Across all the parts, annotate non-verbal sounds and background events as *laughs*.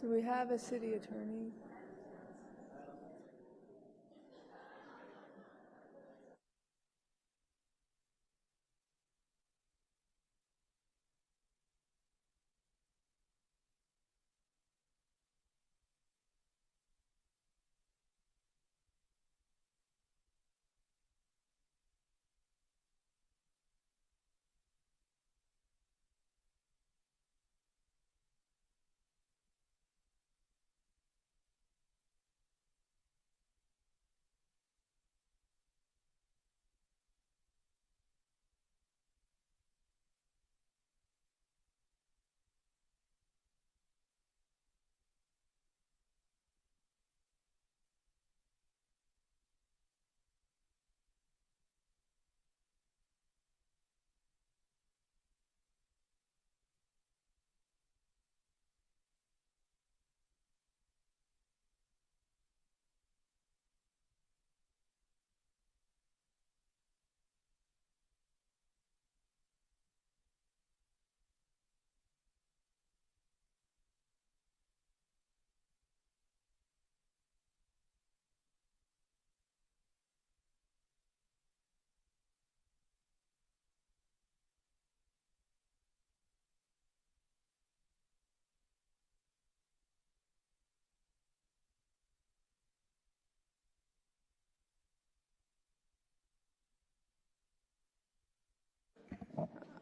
Do we have a city attorney?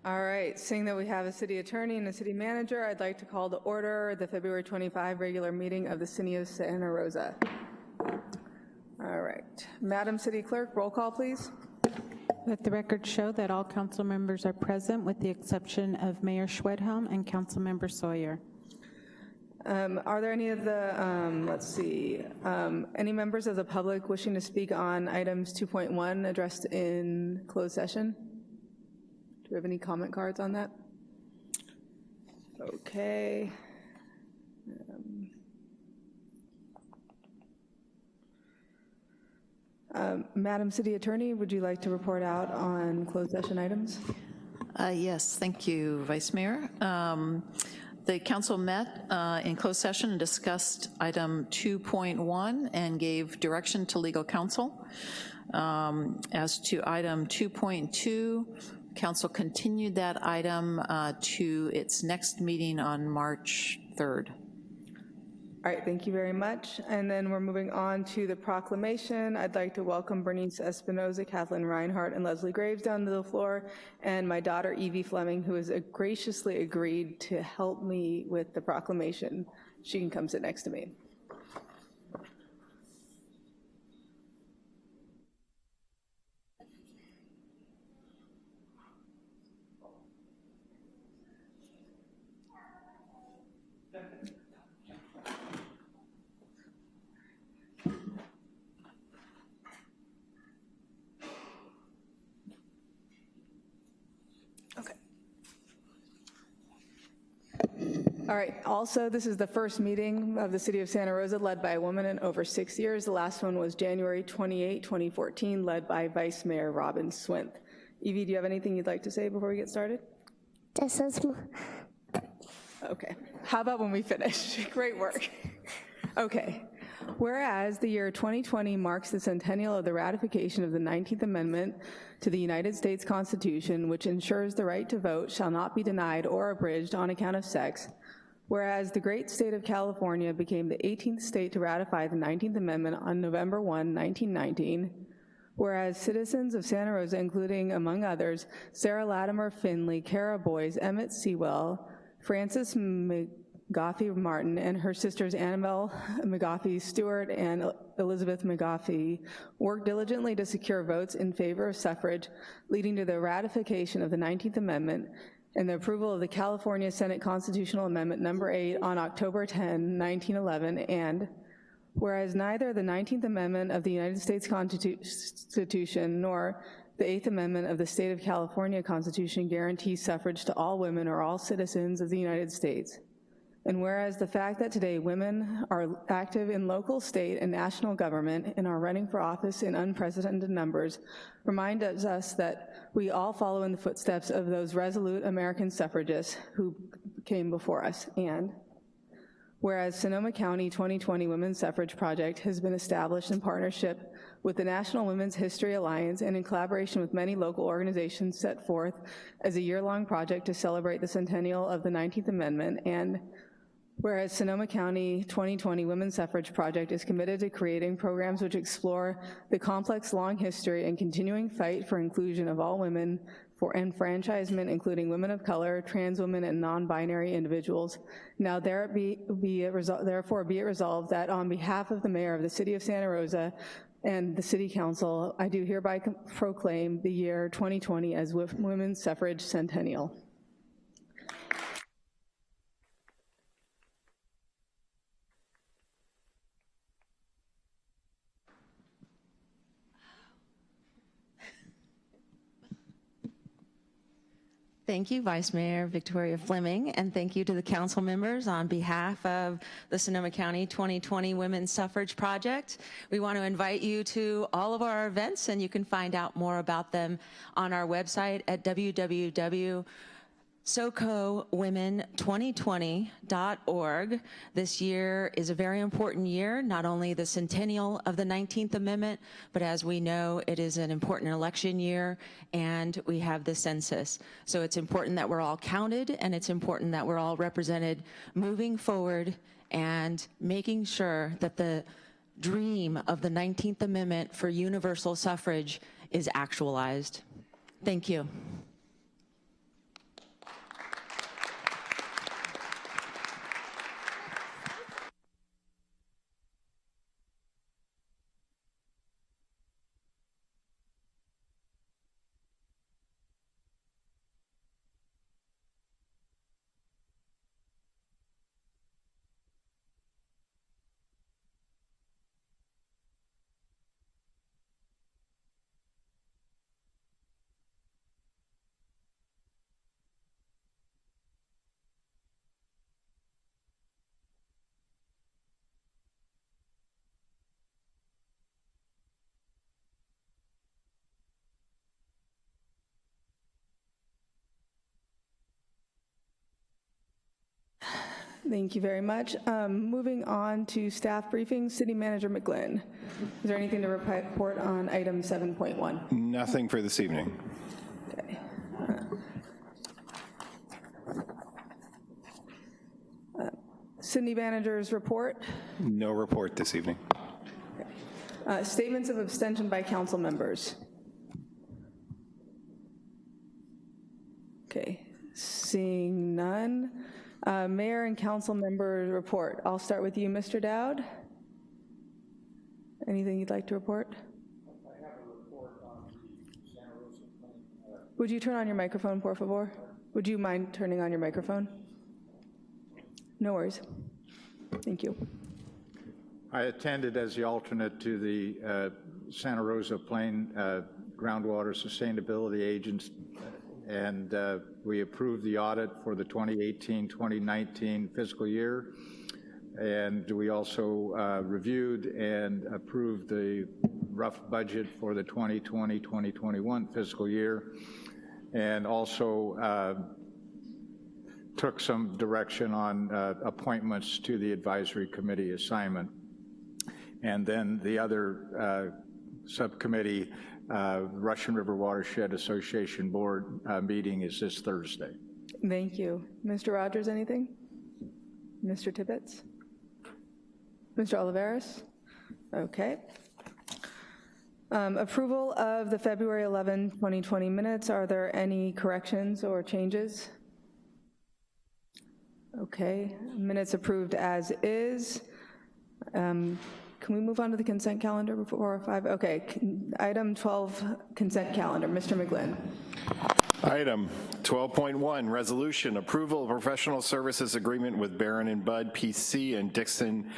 All right, seeing that we have a city attorney and a city manager, I'd like to call to order the February 25 regular meeting of the City of Santa Rosa. All right, Madam City Clerk, roll call, please. Let the record show that all council members are present with the exception of Mayor Schwedhelm and Councilmember Sawyer. Um, Are there any of the, um, let's see, um, any members of the public wishing to speak on items 2.1 addressed in closed session? Do we have any comment cards on that? Okay. Um, um, Madam City Attorney, would you like to report out on closed session items? Uh, Yes, thank you, Vice Mayor. Um, The council met uh, in closed session and discussed item 2.1 and gave direction to legal counsel. Um, As to item 2.2, council continued that item uh, to its next meeting on March 3rd. All right, thank you very much. And then we're moving on to the proclamation. I'd like to welcome Bernice Espinoza, Kathleen Reinhardt, and Leslie Graves down to the floor, and my daughter Evie Fleming, who has graciously agreed to help me with the proclamation. She can come sit next to me. All right, also, this is the first meeting of the City of Santa Rosa led by a woman in over six years. The last one was January 28, 2014, led by Vice Mayor Robin Swinth. Evie, do you have anything you'd like to say before we get started? This is Okay, how about when we finish? *laughs* Great work. Okay, whereas the year 2020 marks the centennial of the ratification of the 19th Amendment to the United States Constitution, which ensures the right to vote shall not be denied or abridged on account of sex, whereas the great state of California became the 18th state to ratify the 19th Amendment on November 1, 1919, Whereas citizens of Santa Rosa, including, among others, Sarah Latimer Finley, Kara Boys, Emmett Sewell, Frances McGoffey Martin, and her sisters Annabelle McGoffey Stewart and Elizabeth McGoffey worked diligently to secure votes in favor of suffrage, leading to the ratification of the 19th Amendment and the approval of the California Senate Constitutional Amendment Number 8 on October 10, 1911, and Whereas neither the 19th Amendment of the United States Constitution nor the Eighth Amendment of the State of California Constitution guarantees suffrage to all women or all citizens of the United States. And whereas the fact that today women are active in local, state, and national government and are running for office in unprecedented numbers reminds us that we all follow in the footsteps of those resolute American suffragists who came before us. And Whereas Sonoma County 2020 Women's Suffrage Project has been established in partnership with the National Women's History Alliance and in collaboration with many local organizations set forth as a year-long project to celebrate the centennial of the 19th Amendment, and whereas Sonoma County 2020 Women's Suffrage Project is committed to creating programs which explore the complex long history and continuing fight for inclusion of all women for enfranchisement, including women of color, trans women, and non-binary individuals. Now there be, be therefore be it resolved that on behalf of the mayor of the city of Santa Rosa and the city council, I do hereby proclaim the year 2020 as Women's Suffrage Centennial. Thank you, Vice Mayor Victoria Fleming, and thank you to the council members on behalf of the Sonoma County 2020 Women's Suffrage Project. We want to invite you to all of our events, and you can find out more about them on our website at www SoCoWomen2020.org. This year is a very important year, not only the centennial of the 19th Amendment, but as we know, it is an important election year, and we have the census. So it's important that we're all counted, and it's important that we're all represented moving forward and making sure that the dream of the 19th Amendment for universal suffrage is actualized. Thank you. Thank you very much. Um, Moving on to staff briefings, City Manager McGlynn. Is there anything to report on item 7.1? Nothing for this evening. Okay. Uh, City Manager's report, No report this evening. Uh, statements of abstention by council members. Okay, seeing none. Uh, Mayor and council member report. I'll start with you, Mr. Dowd. Anything you'd like to report? Would you turn on your microphone, por favor? Would you mind turning on your microphone? No worries. Thank you. I attended as the alternate to the uh, Santa Rosa Plain uh, Groundwater Sustainability Agents, and uh, we approved the audit for the 2018-2019 fiscal year. And we also uh, reviewed and approved the rough budget for the 2020-2021 fiscal year, and also uh, took some direction on uh, appointments to the advisory committee assignment. And then the other uh, subcommittee, uh, Russian River Watershed Association Board uh, meeting is this Thursday. Thank you. Mr. Rogers, anything? Mr. Tibbetts? Mr. Olivares? Okay. Um, Approval of the February 11, 2020 minutes. Are there any corrections or changes? Okay, minutes approved as is. Um, Can we move on to the consent calendar before five? Okay, item 12, consent calendar. Mr. McGlynn. Item 12.1, resolution, approval of professional services agreement with Baron and Budd PC and Dixon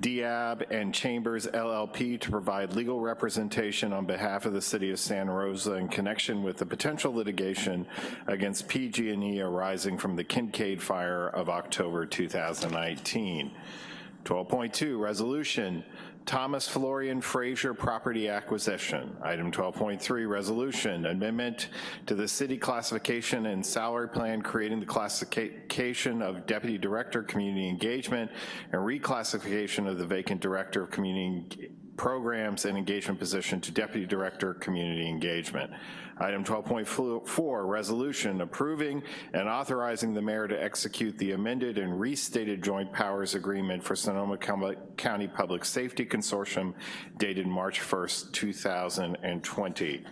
Diab and Chambers LLP to provide legal representation on behalf of the city of Santa Rosa in connection with the potential litigation against PG&E arising from the Kincade fire of October 2019. 12.2, resolution Thomas Florian Frazier property acquisition. Item 12.3, resolution, amendment to the city classification and salary plan, creating the classification of deputy director, community engagement, and reclassification of the vacant director of community programs and engagement position to deputy director, community engagement. Item 12.4, resolution approving and authorizing the mayor to execute the amended and restated joint powers agreement for Sonoma County Public Safety Consortium dated March 1st, 2020.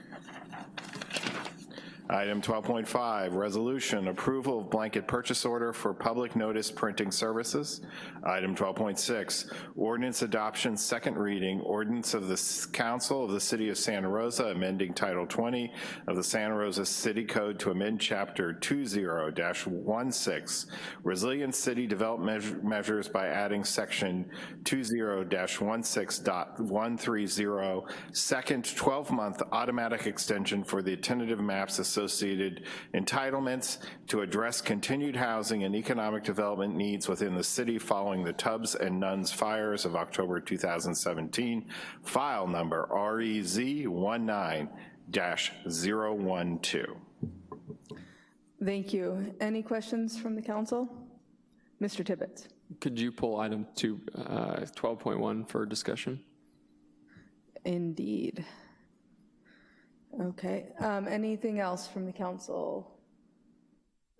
Item 12.5, resolution, approval of blanket purchase order for public notice printing services. Item 12.6, ordinance adoption, second reading, ordinance of the council of the city of Santa Rosa amending Title 20 of the Santa Rosa City Code to amend Chapter 20-16, resilient city development measures by adding Section 20-16.130, second 12-month automatic extension for the tentative maps entitlements to address continued housing and economic development needs within the city following the Tubbs and Nuns fires of October 2017, file number REZ19-012. Thank you. Any questions from the council? Mr. Tibbetts. Could you pull item two, uh, for discussion? Indeed. Okay, um, anything else from the council?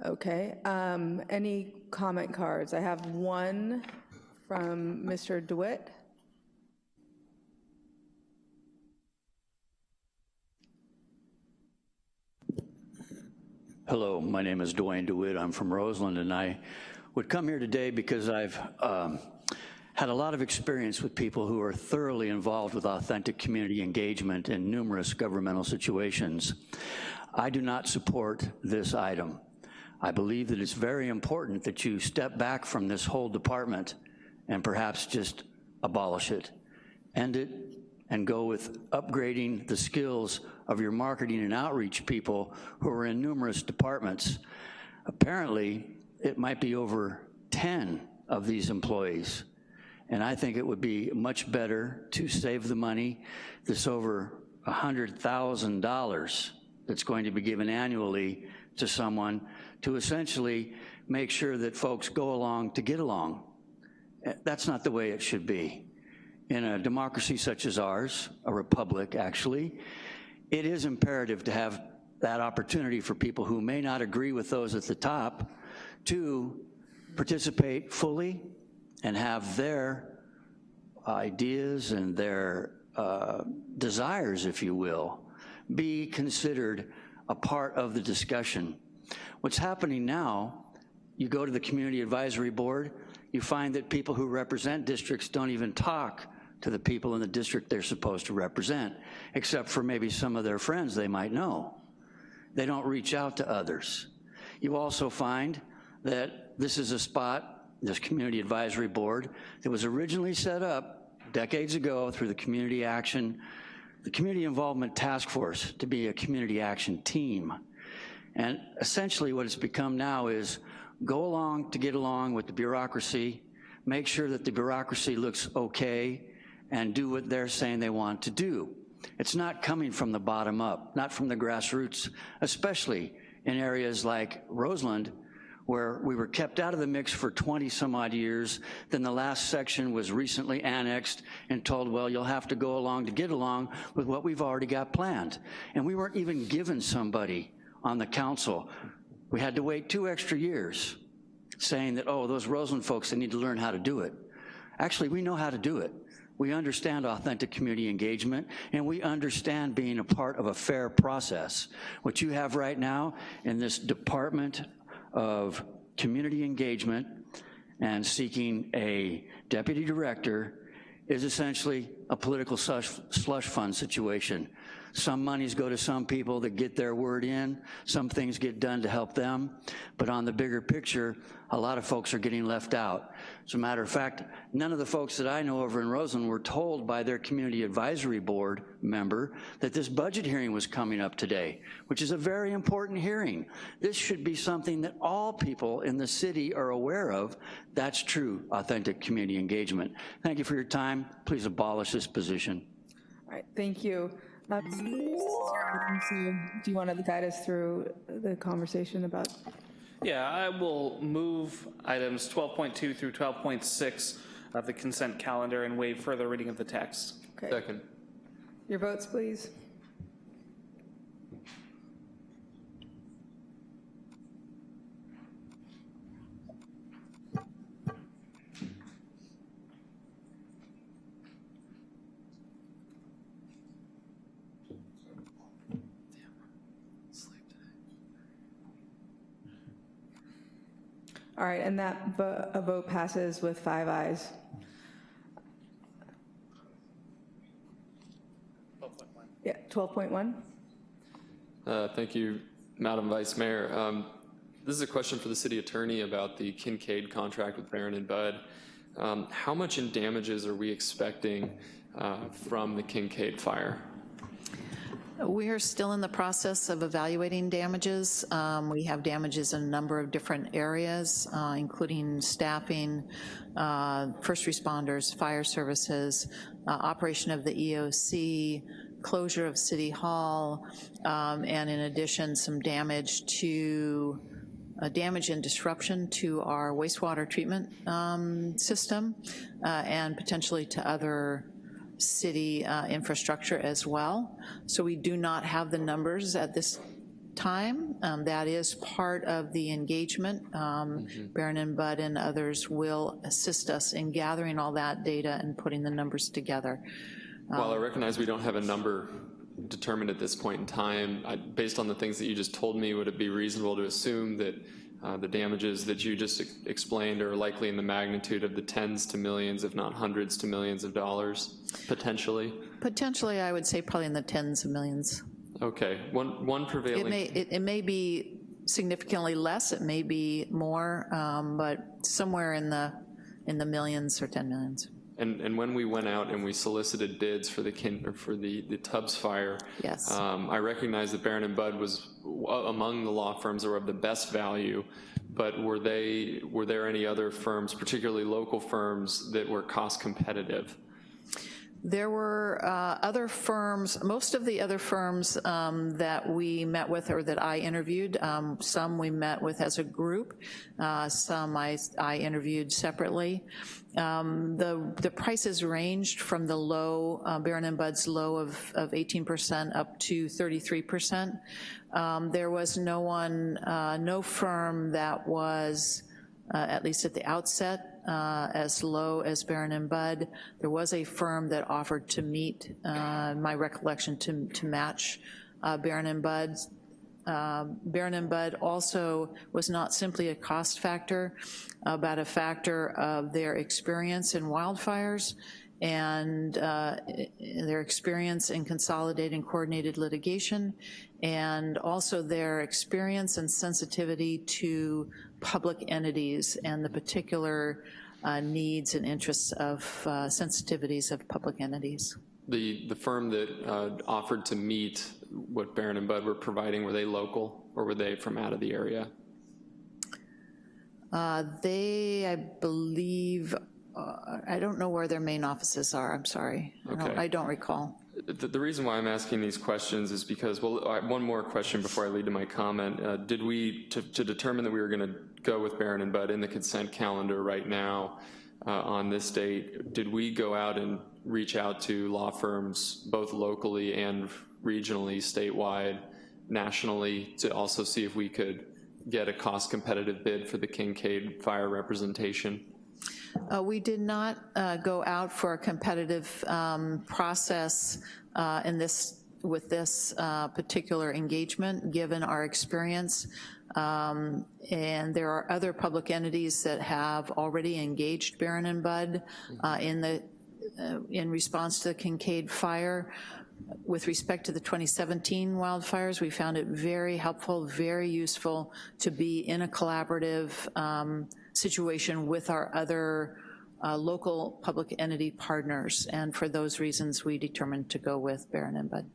Okay, um, any comment cards? I have one from Mr. DeWitt. Hello, my name is Dwayne DeWitt. I'm from Roseland, and I would come here today because I've um, had a lot of experience with people who are thoroughly involved with authentic community engagement in numerous governmental situations. I do not support this item. I believe that it's very important that you step back from this whole department and perhaps just abolish it, end it, and go with upgrading the skills of your marketing and outreach people who are in numerous departments. Apparently, it might be over 10 of these employees. And I think it would be much better to save the money, this over $100,000 that's going to be given annually to someone to essentially make sure that folks go along to get along. Eh, That's not the way it should be. In a democracy such as ours, a republic actually, it is imperative to have that opportunity for people who may not agree with those at the top to participate fully and have their ideas and their uh, desires, if you will, be considered a part of the discussion. What's happening now, you go to the Community Advisory Board, you find that people who represent districts don't even talk to the people in the district they're supposed to represent, except for maybe some of their friends they might know. They don't reach out to others. You also find that this is a spot, this Community Advisory Board, that was originally set up decades ago through the Community Action, the Community Involvement Task Force to be a community action team. And essentially what it's become now is go along to get along with the bureaucracy, make sure that the bureaucracy looks okay, and do what they're saying they want to do. It's not coming from the bottom up, not from the grassroots, especially in areas like Roseland, where we were kept out of the mix for 20 some odd years. Then the last section was recently annexed and told, well, you'll have to go along to get along with what we've already got planned. And we weren't even given somebody on the council. We had to wait two extra years saying that, oh, those Roseland folks, they need to learn how to do it. Actually, we know how to do it. We understand authentic community engagement, and we understand being a part of a fair process. What you have right now in this Department of Community Engagement and seeking a deputy director is essentially a political slush, slush fund situation. Some monies go to some people that get their word in, some things get done to help them, but on the bigger picture, a lot of folks are getting left out. As a matter of fact, none of the folks that I know over in Roseland were told by their community advisory board member that this budget hearing was coming up today, which is a very important hearing. This should be something that all people in the city are aware of. That's true, authentic community engagement. Thank you for your time. Please abolish this position. All right, thank you. Uh, so Do you want to guide us through the conversation about, Yeah, I will move items 12.2 through 12.6 of the consent calendar and waive further reading of the text. okay, Second. your votes, please? All right, and that vo- a vote passes with five ayes. Yeah, 12.1? Uh, Thank you, Madam Vice Mayor. Um, This is a question for the city attorney about the Kincade contract with Baron and Budd. Um, How much in damages are we expecting uh, from the Kincade fire? We are still in the process of evaluating damages. Um, We have damages in a number of different areas, uh, including staffing, uh, first responders, fire services, uh, operation of the EOC, closure of City Hall, um, and in addition, some damage to, uh, damage and disruption to our wastewater treatment um, system, uh, and potentially to other city uh, infrastructure as well. So we do not have the numbers at this time. Um, That is part of the engagement. Um, Baron and Budd and others will assist us in gathering all that data and putting the numbers together. While I recognize we don't have a number determined at this point in time, I- based on the things that you just told me, would it be reasonable to assume that uh, the damages that you just ex- explained are likely in the magnitude of the tens to millions, if not hundreds to millions of dollars, potentially? Potentially, I would say probably in the tens of millions. Okay, one, one prevailing... It may, it it may be significantly less, it may be more, um, but somewhere in the, in the millions or 10 millions. And, and when we went out and we solicited bids for the kin, or for the, the Tubbs fire. Yes. Um, I recognize that Baron and Budd was w- among the law firms that were of the best value, but were they, were there any other firms, particularly local firms, that were cost competitive? There were uh, other firms, most of the other firms um, that we met with or that I interviewed, um, some we met with as a group, uh, some I, I interviewed separately. Um, The, the prices ranged from the low, uh, Baron and Budd's low of, of 18% up to 33%. Um, There was no one, uh, no firm that was, uh, at least at the outset, uh, as low as Baron and Budd. There was a firm that offered to meet, uh, my recollection, to, to match uh, Baron and Budd. Um, Baron and Budd also was not simply a cost factor, but a factor of their experience in wildfires and uh, their experience in consolidating coordinated litigation, and also their experience and sensitivity to public entities and the particular uh, needs and interests of uh, sensitivities of public entities. The, the firm that uh, offered to meet what Baron and Budd were providing, were they local or were they from out of the area? Uh, They, I believe, uh, I don't know where their main offices are, I'm sorry. I don't- I don't recall. The, the reason why I'm asking these questions is because, well, one more question before I lead to my comment. Uh, Did we, to, to determine that we were gonna go with Baron and Budd in the consent calendar right now uh, on this date, did we go out and reach out to law firms, both locally and regionally, statewide, nationally, to also see if we could get a cost competitive bid for the Kincade fire representation? Uh, We did not uh, go out for a competitive um, process uh, in this, with this uh, particular engagement, given our experience. Um, And there are other public entities that have already engaged Baron and Budd uh, in the, uh, in response to the Kincade fire. with respect to the 2017 wildfires, we found it very helpful, very useful to be in a collaborative um, situation with our other uh, local public entity partners, and for those reasons, we determined to go with Baron and Budd.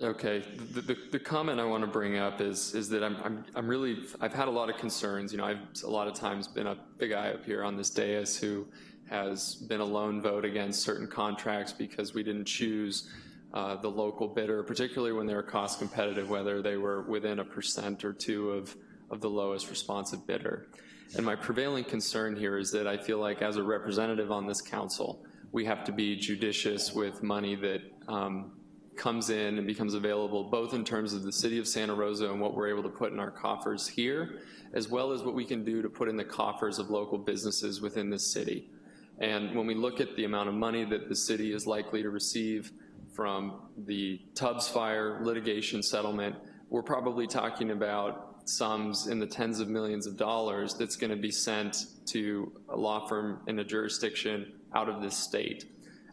Okay, the, the, the comment I want to bring up is, is that I'm, I'm, I'm really, I've had a lot of concerns. You know, I've a lot of times been a big guy up here on this dais who has been a lone vote against certain contracts because we didn't choose uh, the local bidder, particularly when they were cost competitive, whether they were within a percent or two of, of the lowest responsive bidder. And my prevailing concern here is that I feel like as a representative on this council, we have to be judicious with money that um, comes in and becomes available, both in terms of the city of Santa Rosa and what we're able to put in our coffers here, as well as what we can do to put in the coffers of local businesses within this city. And when we look at the amount of money that the city is likely to receive from the Tubbs Fire litigation settlement, we're probably talking about sums in the tens of millions of dollars that's gonna be sent to a law firm in a jurisdiction out of this state.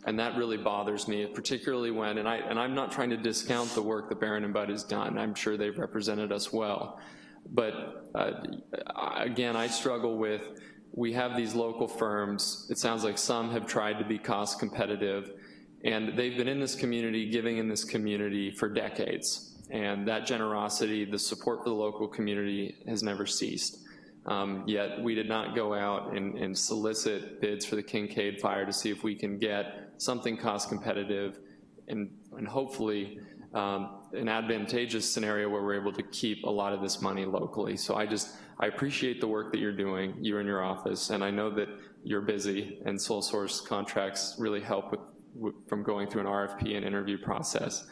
And that really bothers me, particularly when, and, I, and I'm not trying to discount the work that Baron and Budd has done. I'm sure they've represented us well. But uh, again, I struggle with, we have these local firms, it sounds like some have tried to be cost competitive, and they've been in this community, giving in this community for decades. And that generosity, the support for the local community has never ceased. Um, yet we did not go out and, and, solicit bids for the Kincade fire to see if we can get something cost competitive and, and hopefully um, an advantageous scenario where we're able to keep a lot of this money locally. So I just, I appreciate the work that you're doing, you and your office, and I know that you're busy and sole source contracts really help with, with from going through an RFP and interview process.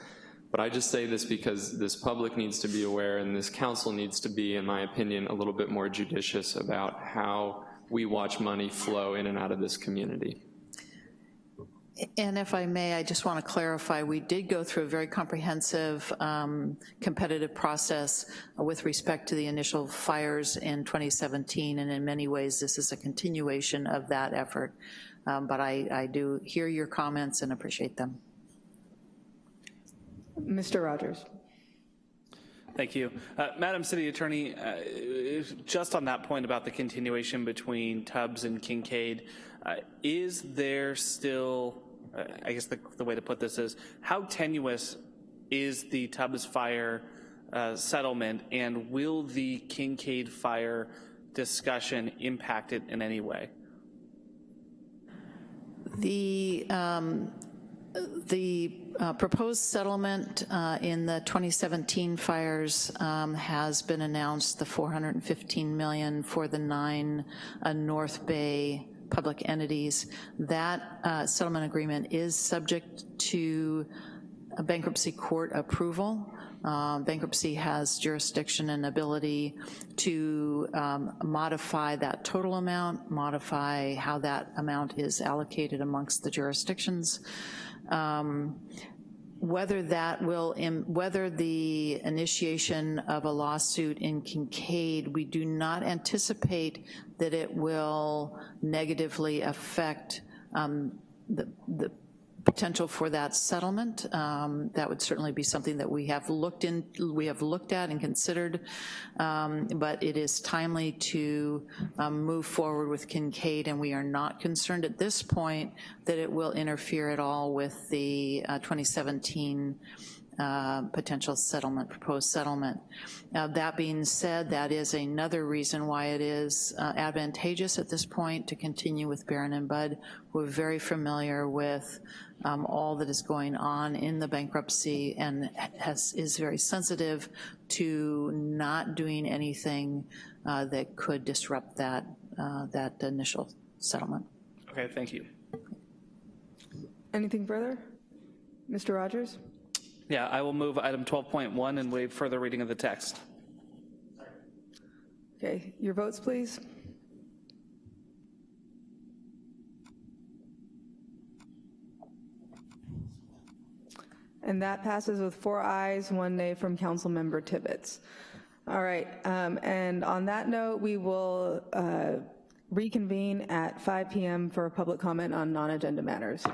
But I just say this because this public needs to be aware and this council needs to be, in my opinion, a little bit more judicious about how we watch money flow in and out of this community. And if I may, I just want to clarify, we did go through a very comprehensive um, competitive process with respect to the initial fires in 2017, and in many ways this is a continuation of that effort. Um, but I, I do hear your comments and appreciate them. Mr. Rogers. Thank you. Uh, Madam City Attorney, uh, just on that point about the continuation between Tubbs and Kincade, uh, is there still, uh, I guess the, the, way to put this is, how tenuous is the Tubbs fire uh, settlement and will the Kincade fire discussion impact it in any way? The um, the uh, proposed settlement uh, in the 2017 fires um, has been announced, the 415 million for the nine uh, North Bay public entities. That uh, settlement agreement is subject to a bankruptcy court approval. Uh, bankruptcy has jurisdiction and ability to um, modify that total amount, modify how that amount is allocated amongst the jurisdictions. Um, whether that will, whether the initiation of a lawsuit in Kincade, we do not anticipate that it will negatively affect um, the, the potential for that settlement. Um, that would certainly be something that we have looked in, we have looked at and considered, um, but it is timely to um, move forward with Kincade and we are not concerned at this point that it will interfere at all with the uh, 2017 uh, potential settlement, proposed settlement. Now, that being said, that is another reason why it is uh, advantageous at this point to continue with Baron and Budd. We're very familiar with um, all that is going on in the bankruptcy and has, is very sensitive to not doing anything uh, that could disrupt that, uh, that initial settlement. Okay, thank you. Anything further? Mr. Rogers? Yeah, I will move item 12.1 and waive further reading of the text. Okay, your votes, please. And that passes with four ayes, one nay from Council Member Tibbetts. All right, um, and on that note, we will uh, reconvene at 5 p.m. for a public comment on non-agenda matters.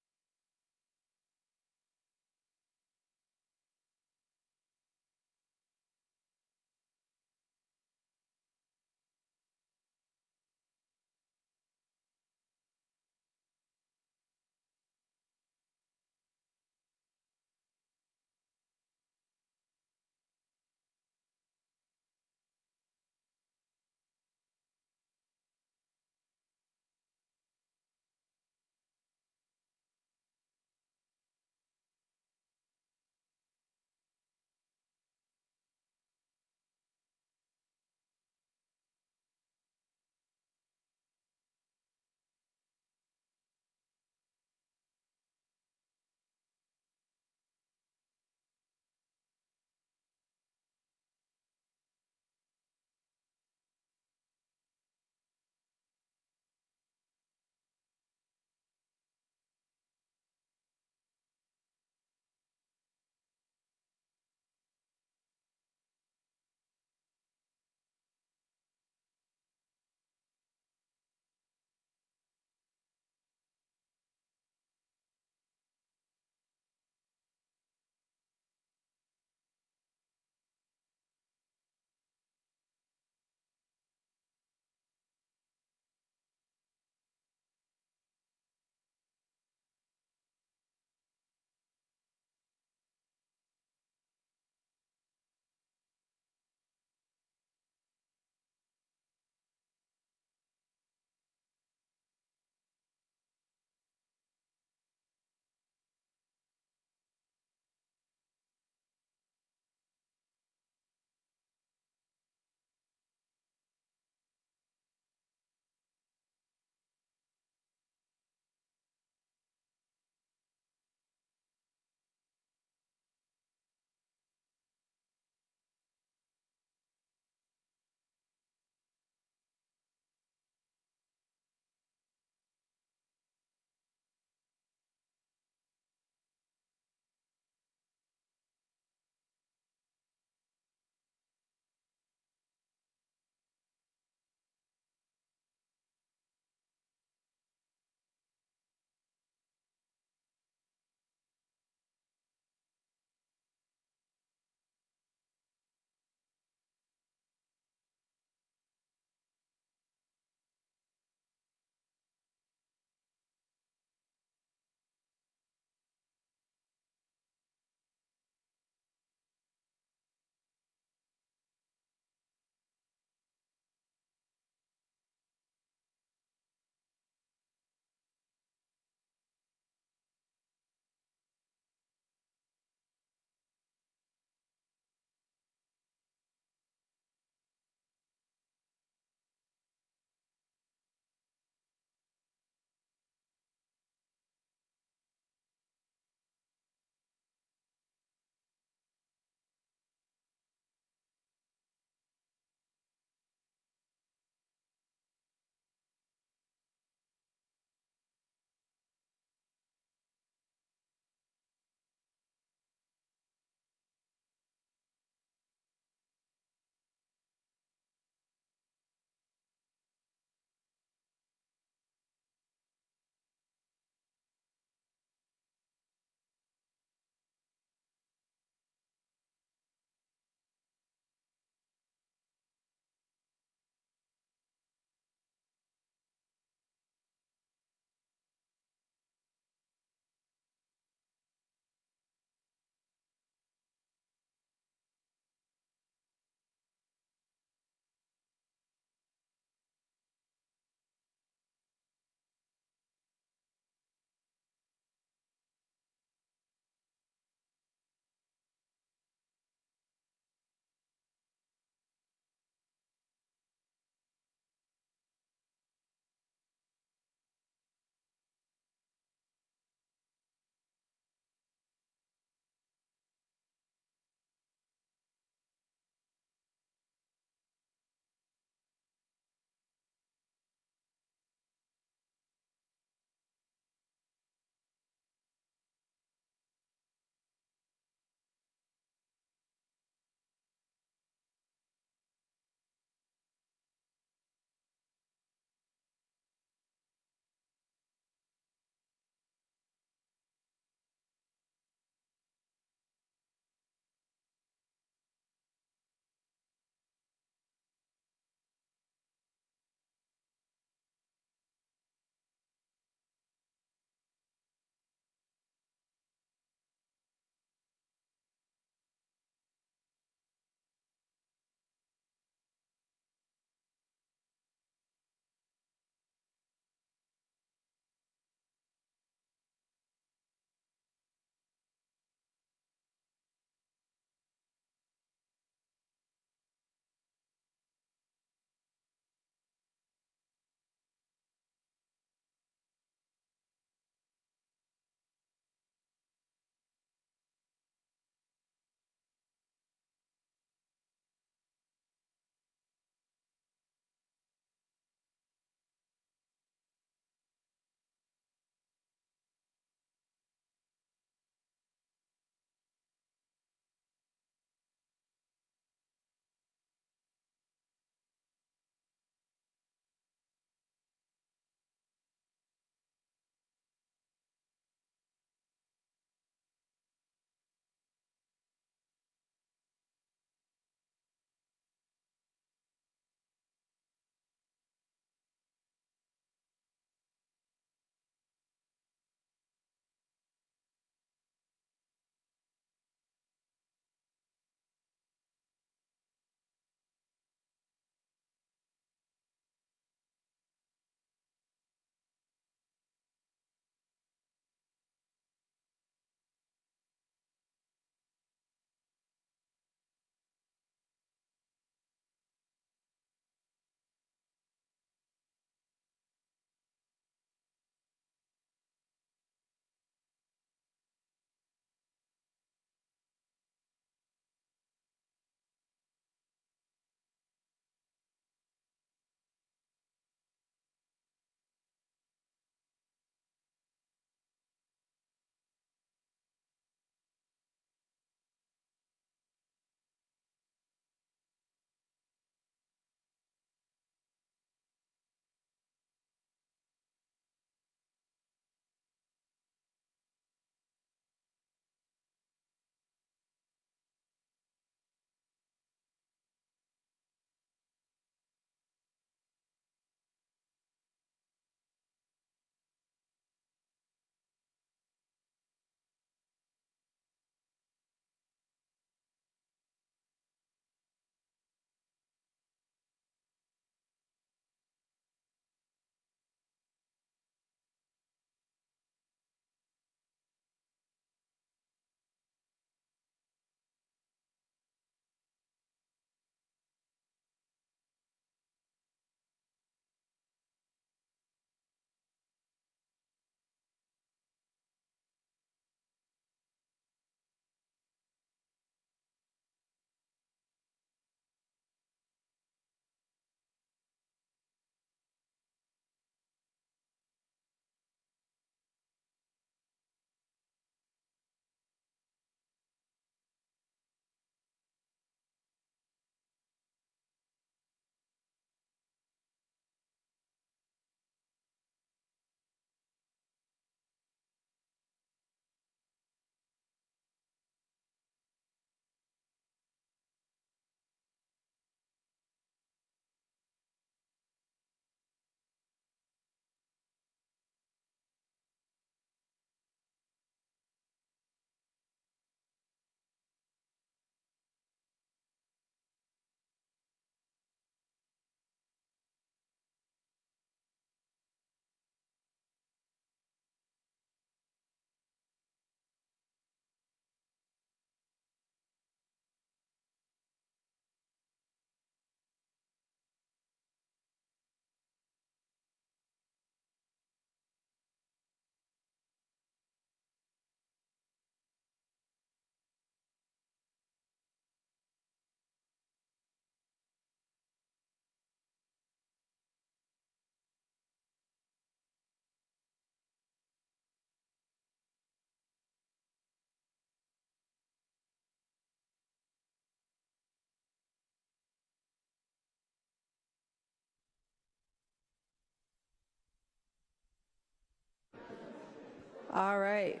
All right.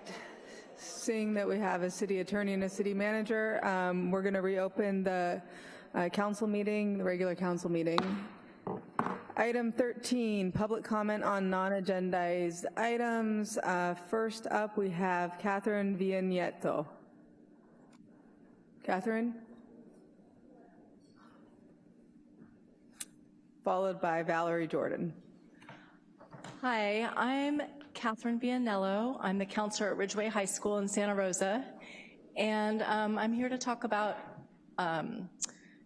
Seeing that we have a city attorney and a city manager, um, we're going to reopen the uh, council meeting, the regular council meeting. Item 13, public comment on non-agendized items. Uh, First up, we have Catherine Vignetto. Catherine? Followed by Valerie Jordan. Hi, I'm Catherine Vianello. I'm the counselor at Ridgway High School in Santa Rosa, and um, I'm here to talk about um,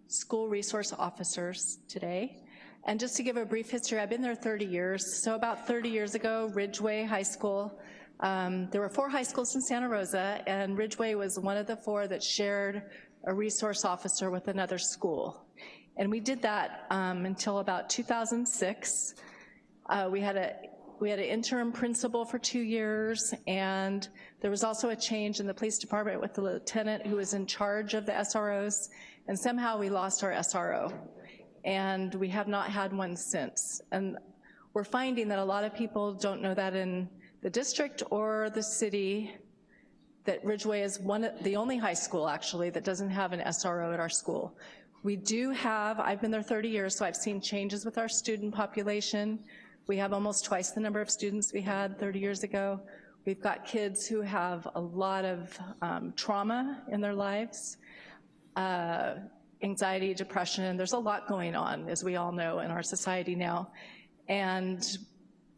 school resource officers today. And just to give a brief history, I've been there 30 years. So about 30 years ago, Ridgway High School, um, there were four high schools in Santa Rosa, and Ridgway was one of the four that shared a resource officer with another school. And we did that um, until about 2006. Uh, we had a we had an interim principal for two years, and there was also a change in the police department with the lieutenant who was in charge of the SROs, and somehow we lost our SRO. And we have not had one since. And we're finding that a lot of people don't know that in the district or the city, that Ridgway is one, the only high school actually that doesn't have an SRO at our school. We do have, I've been there 30 years, so I've seen changes with our student population. We have almost twice the number of students we had 30 years ago. We've got kids who have a lot of um, trauma in their lives, uh, anxiety, depression, there's a lot going on, as we all know, in our society now. And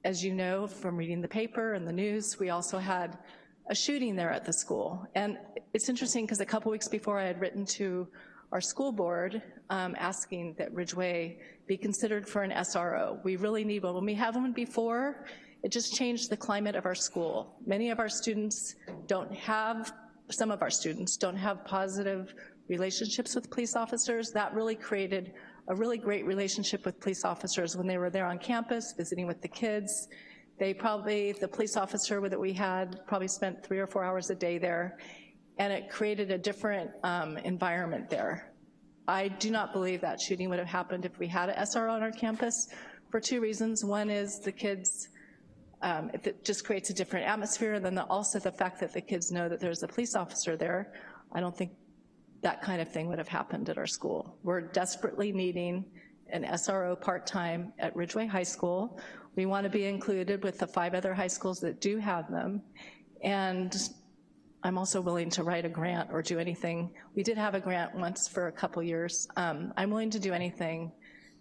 as you know from reading the paper and the news, we also had a shooting there at the school. And it's interesting because a couple weeks before I had written to our school board um, asking that Ridgway be considered for an SRO. We really need one. When we have one before, it just changed the climate of our school. Many of our students don't have, some of our students don't have positive relationships with police officers. That really created a really great relationship with police officers when they were there on campus, visiting with the kids. They probably, the police officer that we had probably spent three or four hours a day there, and it created a different um, environment there. I do not believe that shooting would have happened if we had an SRO on our campus for two reasons. One is the kids, um, it just creates a different atmosphere, and then the, also the fact that the kids know that there's a police officer there. I don't think that kind of thing would have happened at our school. We're desperately needing an SRO part-time at Ridgway High School. We want to be included with the five other high schools that do have them. And I'm also willing to write a grant or do anything. We did have a grant once for a couple years. Um, I'm willing to do anything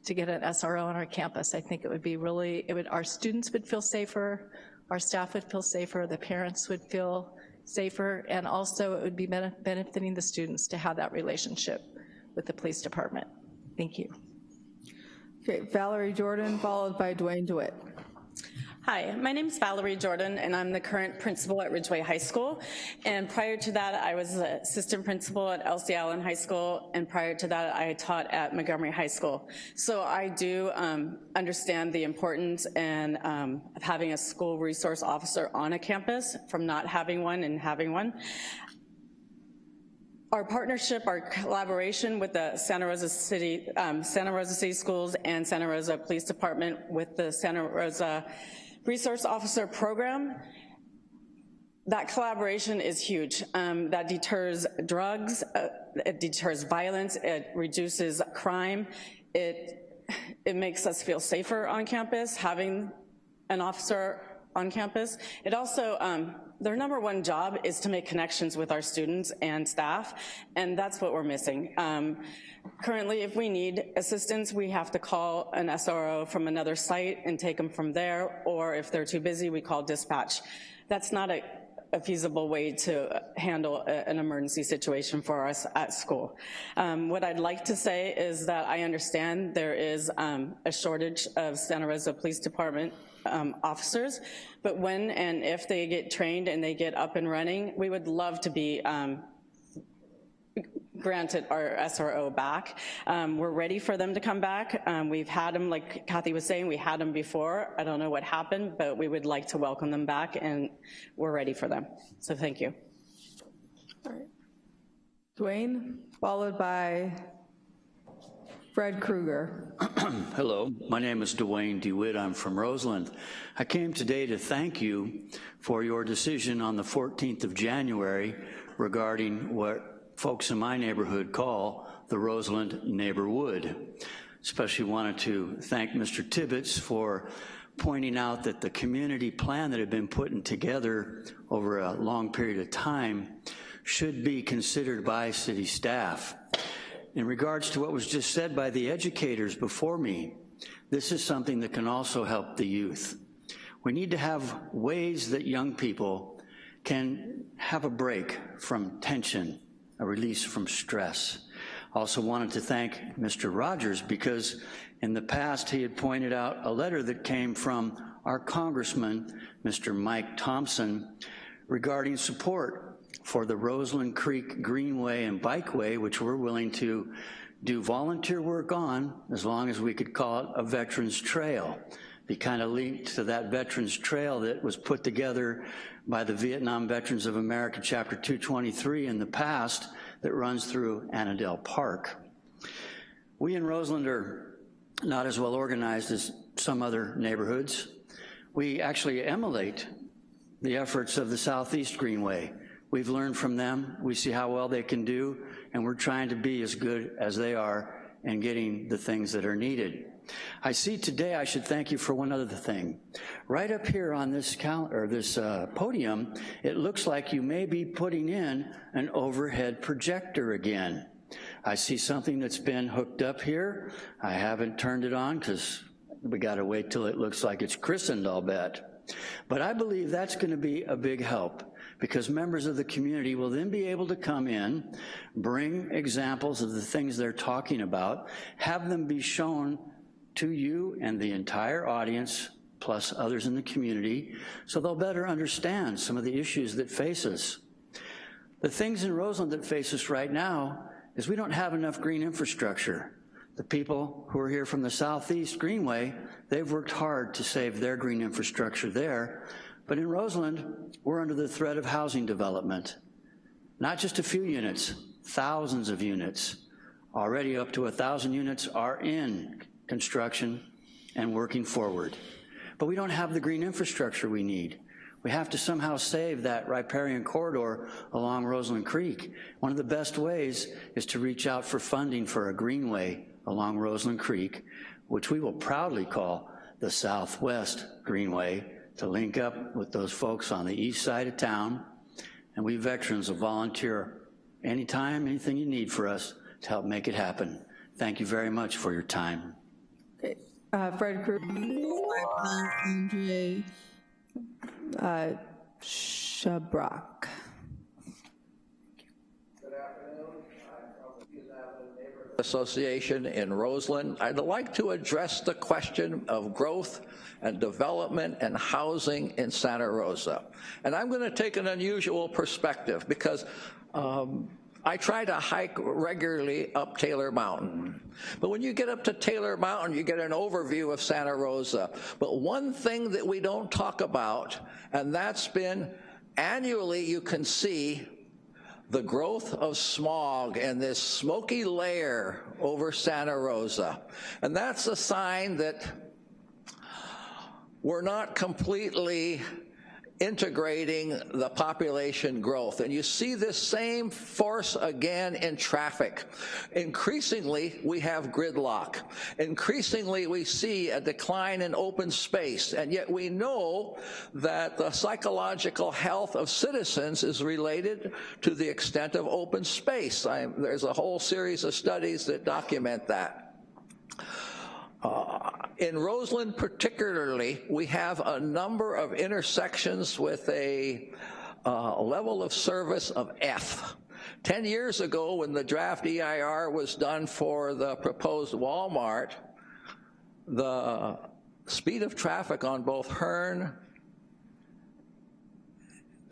to get an SRO on our campus. I think it would be really, it would, our students would feel safer, our staff would feel safer, the parents would feel safer, and also it would be benefiting the students to have that relationship with the police department. Thank you. Okay, Valerie Jordan, followed by Dwayne DeWitt. Hi, my name is Valerie Jordan, and I'm the current principal at Ridgway High School. And prior to that, I was assistant principal at Elsie Allen High School, and prior to that, I taught at Montgomery High School. So I do um, understand the importance and um, of having a school resource officer on a campus from not having one and having one. Our partnership, our collaboration with the Santa Rosa City, um, Santa Rosa City Schools and Santa Rosa Police Department with the Santa Rosa Resource Officer Program, that collaboration is huge. Um, that deters drugs, uh, it deters violence, it reduces crime, it, it makes us feel safer on campus, having an officer on campus. It also, um, their number one job is to make connections with our students and staff, and that's what we're missing. Um, currently, if we need assistance, we have to call an SRO from another site and take them from there, or if they're too busy, we call dispatch. That's not a, a feasible way to handle a, an emergency situation for us at school. Um, what I'd like to say is that I understand there is um, a shortage of Santa Rosa Police Department um, officers, but when and if they get trained and they get up and running, we would love to be um, granted our SRO back. Um, we're ready for them to come back. Um, we've had them, like Kathy was saying, we had them before. I don't know what happened, but we would like to welcome them back and we're ready for them. So thank you. All right. Dwayne, followed by Fred Krueger. *clears throat* Hello, my name is Dwayne DeWitt. I'm from Roseland. I came today to thank you for your decision on the 14th of January regarding what folks in my neighborhood call the Roseland neighborhood. Especially wanted to thank Mr. Tibbetts for pointing out that the community plan that had been put together over a long period of time should be considered by city staff. In regards to what was just said by the educators before me, this is something that can also help the youth. We need to have ways that young people can have a break from tension, a release from stress. Also wanted to thank Mr. Rogers because in the past he had pointed out a letter that came from our congressman, Mr. Mike Thompson, regarding support for the Roseland Creek Greenway and Bikeway, which we're willing to do volunteer work on as long as we could call it a Veterans Trail. Be kind of linked to that Veterans Trail that was put together by the Vietnam Veterans of America Chapter 223 in the past that runs through Annadel Park. We in Roseland are not as well organized as some other neighborhoods. We actually emulate the efforts of the Southeast Greenway. We've learned from them, we see how well they can do, and we're trying to be as good as they are in getting the things that are needed. I see today I should thank you for one other thing. Right up here on this, or this uh, podium, it looks like you may be putting in an overhead projector again. I see something that's been hooked up here. I haven't turned it on because we gotta wait till it looks like it's christened, I'll bet. But I believe that's gonna be a big help because members of the community will then be able to come in, bring examples of the things they're talking about, have them be shown to you and the entire audience, plus others in the community, so they'll better understand some of the issues that face us. The things in Roseland that face us right now is we don't have enough green infrastructure. The people who are here from the Southeast Greenway, they've worked hard to save their green infrastructure there, but in Roseland, we're under the threat of housing development. Not just a few units, thousands of units. Already up to a 1,000 units are in construction and working forward. But we don't have the green infrastructure we need. We have to somehow save that riparian corridor along Roseland Creek. One of the best ways is to reach out for funding for a greenway along Roseland Creek, which we will proudly call the Southwest Greenway, to link up with those folks on the east side of town, and we veterans will volunteer anytime, anything you need for us to help make it happen. Thank you very much for your time. Uh, Fred Krueger, Andre uh, Shabrock. Association in Roseland. I'd like to address the question of growth and development and housing in Santa Rosa. And I'm gonna take an unusual perspective because um, I try to hike regularly up Taylor Mountain. But when you get up to Taylor Mountain, you get an overview of Santa Rosa. But one thing that we don't talk about, and that's been annually you can see the growth of smog and this smoky layer over Santa Rosa. And that's a sign that we're not completely integrating the population growth. And you see this same force again in traffic. Increasingly, we have gridlock. Increasingly, we see a decline in open space. And yet we know that the psychological health of citizens is related to the extent of open space. I, there's a whole series of studies that document that. Uh, in Roseland particularly, we have a number of intersections with a uh, level of service of F. 10 years ago when the draft EIR was done for the proposed Walmart, the speed of traffic on both Hearn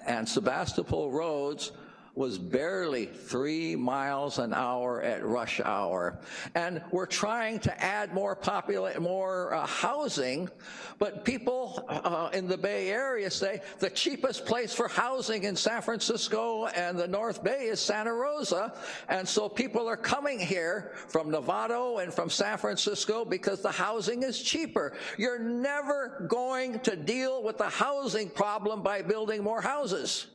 and Sebastopol roads was barely three miles an hour at rush hour. And we're trying to add more popula- more uh, housing, but people uh, in the Bay Area say the cheapest place for housing in San Francisco and the North Bay is Santa Rosa. And so people are coming here from Novato and from San Francisco because the housing is cheaper. You're never going to deal with the housing problem by building more houses.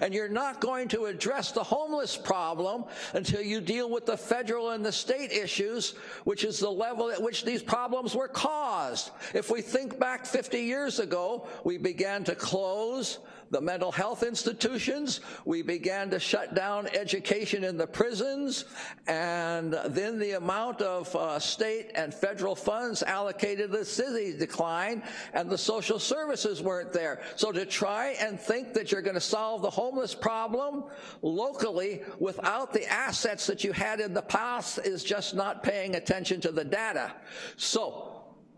And you're not going to address the homeless problem until you deal with the federal and the state issues, which is the level at which these problems were caused. If we think back 50 years ago, we began to close the mental health institutions, we began to shut down education in the prisons, and then the amount of uh, state and federal funds allocated to the city declined, and the social services weren't there. So to try and think that you're gonna solve the homeless problem locally without the assets that you had in the past is just not paying attention to the data. So,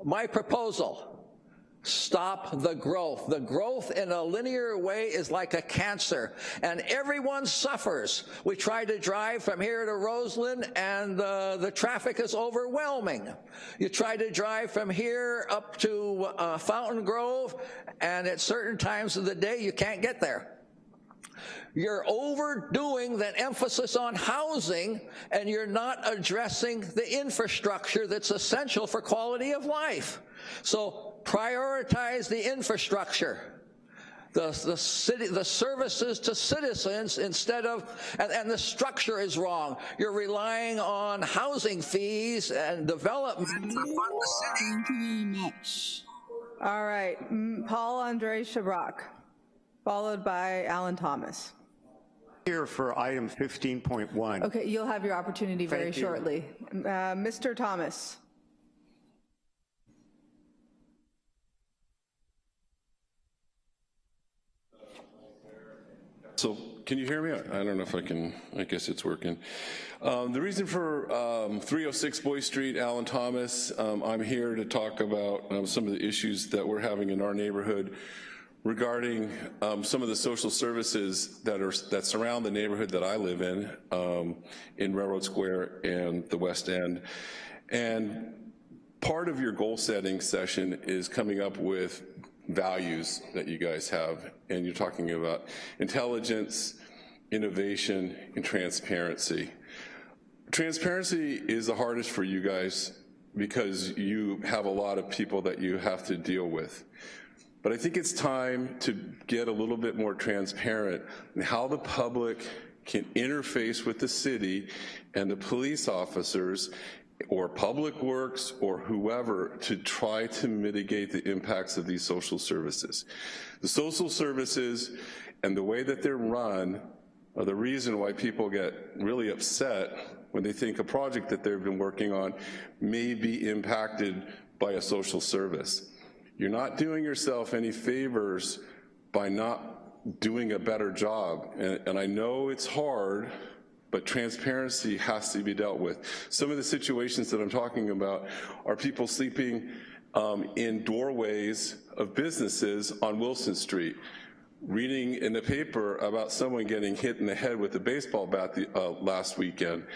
my proposal, Stop the growth. The growth in a linear way is like a cancer, and everyone suffers. We try to drive from here to Roseland, and uh, the traffic is overwhelming. You try to drive from here up to uh, Fountain Grove, and at certain times of the day, you can't get there. You're overdoing that emphasis on housing, and you're not addressing the infrastructure that's essential for quality of life. So prioritize the infrastructure, the, the, city, the services to citizens instead of, and, and the structure is wrong. You're relying on housing fees and development to fund the city. Thank you very much. All right, mm, Paul Andre Shabrock, followed by Alan Thomas. Here for item 15.1. Okay, you'll have your opportunity very you. shortly. Uh, Mr. Thomas. So can you hear me? I don't know if I can, I guess it's working. Um, the reason for um, 306 Boy Street, Alan Thomas, um, I'm here to talk about um, some of the issues that we're having in our neighborhood regarding um, some of the social services that are that surround the neighborhood that I live in, um, in Railroad Square and the West End. And part of your goal setting session is coming up with values that you guys have, and you're talking about intelligence, innovation, and transparency. Transparency is the hardest for you guys because you have a lot of people that you have to deal with. But I think it's time to get a little bit more transparent in how the public can interface with the city and the police officers or Public Works or whoever to try to mitigate the impacts of these social services. The social services and the way that they're run are the reason why people get really upset when they think a project that they've been working on may be impacted by a social service. You're not doing yourself any favors by not doing a better job. And, and I know it's hard, but transparency has to be dealt with. Some of the situations that I'm talking about are people sleeping um, in doorways of businesses on Wilson Street, reading in the paper about someone getting hit in the head with a baseball bat the, uh, last weekend,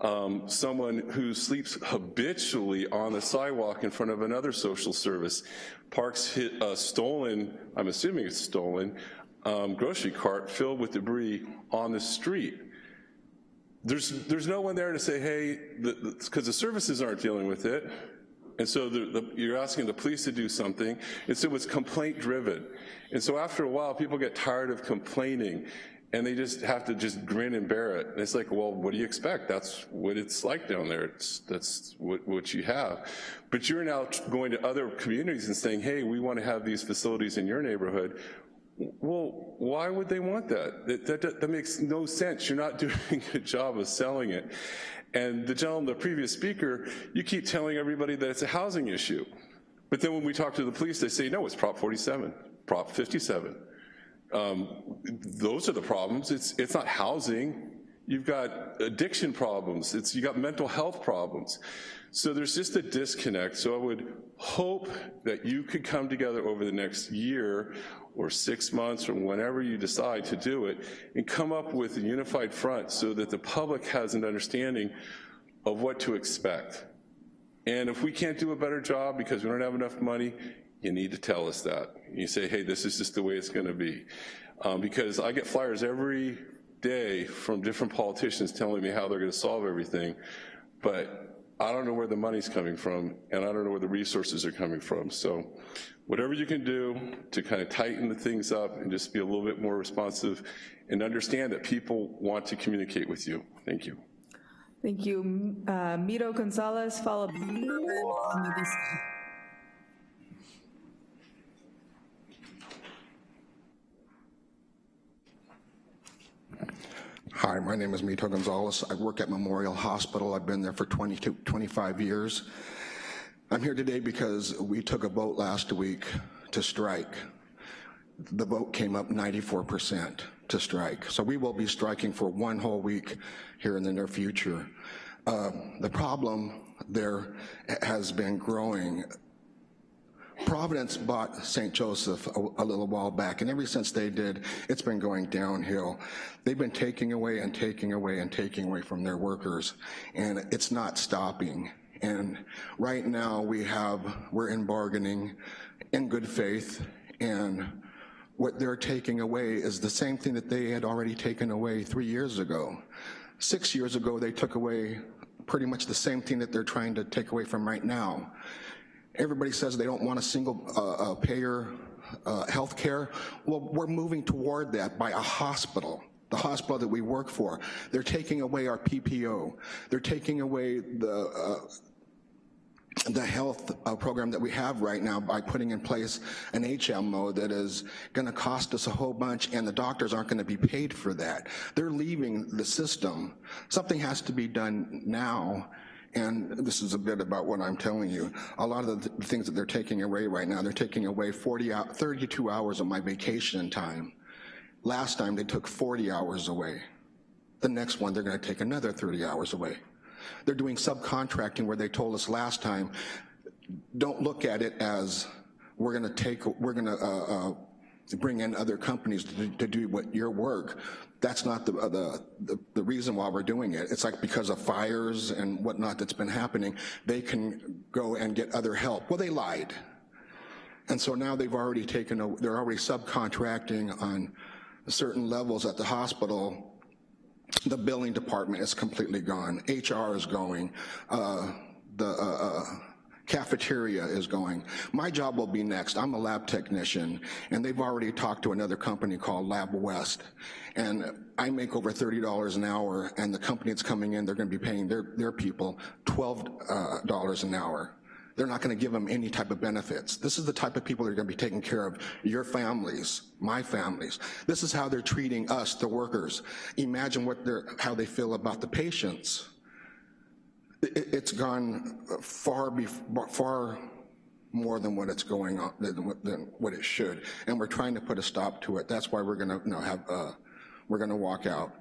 um, someone who sleeps habitually on the sidewalk in front of another social service, parks hit a stolen, I'm assuming it's stolen, um, grocery cart filled with debris on the street there's, there's no one there to say, hey, because the, the, services aren't dealing with it, and so the, the, you're asking the police to do something, and so it's complaint driven. And so after a while, people get tired of complaining, and they just have to just grin and bear it. And it's like, well, what do you expect? That's what it's like down there. It's, that's what, what you have. But you're now going to other communities and saying, hey, we want to have these facilities in your neighborhood. Well, why would they want that? That, that? that, makes no sense. You're not *laughs* doing a good job of selling it. And the gentleman, the previous speaker, you keep telling everybody that it's a housing issue. But then when we talk to the police, they say, no, it's Prop 47, Prop 57. Um, those are the problems. It's, it's not housing. you've got addiction problems, it's, you got mental health problems. So there's just a disconnect. So I would hope that you could come together over the next year or six months or whenever you decide to do it and come up with a unified front so that the public has an understanding of what to expect. And if we can't do a better job because we don't have enough money, you need to tell us that. You say, hey, this is just the way it's gonna be. Um, because I get flyers every day from different politicians telling me how they're gonna solve everything, but I don't know where the money's coming from, and I don't know where the resources are coming from. So whatever you can do to kind of tighten the things up and just be a little bit more responsive and understand that people want to communicate with you. Thank you. Thank you. Uh, Miro Gonzalez, followed Hi, my name is Mito Gonzalez. I work at Memorial Hospital. I've been there for 22, 25 years. I'm here today because we took a vote last week to strike. The vote came up 94% to strike. So we will be striking for one whole week here in the near future. Uh, the problem there has been growing Providence bought St. Joseph a, a, little while back, and ever since they did, it's been going downhill. They've been taking away and taking away and taking away from their workers, and it's not stopping. And right now we have, we're in bargaining in good faith, and what they're taking away is the same thing that they had already taken away three years ago. Six years ago, they took away pretty much the same thing that they're trying to take away from right now. Everybody says they don't want a single uh, uh, payer uh, health care. Well, we're moving toward that by a hospital the hospital that we work for. They're taking away our PPO. They're taking away the uh, the health uh, program that we have right now by putting in place an HMO that is gonna cost us a whole bunch and the doctors aren't gonna be paid for that. They're leaving the system. Something has to be done now and this is a bit about what I'm telling you. A lot of the things that they're taking away right now, they're taking away 40 out, 32 hours of my vacation time. Last time they took 40 hours away. The next one, they're gonna take another 30 hours away. They're doing subcontracting where they told us last time, don't look at it as we're gonna take, we're gonna uh, uh, bring in other companies to, to do what your work. That's not the, uh, the, the, the, reason why we're doing it. It's like because of fires and whatnot that's been happening, they can go and get other help. Well, they lied. And so now they've already taken, a, they're already subcontracting on certain levels at the hospital. The billing department is completely gone. HR is going. Uh, the uh, uh cafeteria is going. My job will be next. I'm a lab technician, and they've already talked to another company called Lab West, and I make over $30 an hour, and the company that's coming in, they're gonna be paying their, their people $12 uh, an hour. They're not gonna give them any type of benefits. This is the type of people that are gonna be taking care of your families, my families. This is how they're treating us, the workers. Imagine what they're, how they feel about the patients it's gone far, far more than what it's going on, than, what it should. And we're trying to put a stop to it. That's why we're gonna you know, have, uh, we're gonna walk out.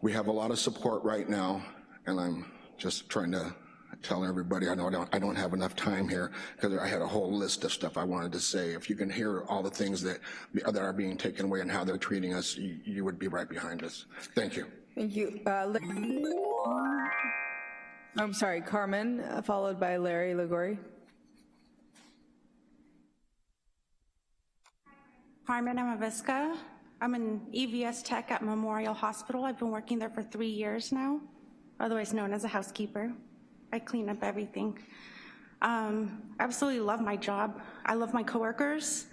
We have a lot of support right now, and I'm just trying to tell everybody, I know I don't, I don't have enough time here because I had a whole list of stuff I wanted to say. If you can hear all the things that, that are being taken away and how they're treating us, you, you would be right behind us. Thank you. Thank you. Uh, I'm sorry, Carmen, uh, followed by Larry Ligori. Carmen Amavisca. I'm an EVS tech at Memorial Hospital. I've been working there for three years now, otherwise known as a housekeeper. I clean up everything. Um, I absolutely love my job. I love my coworkers,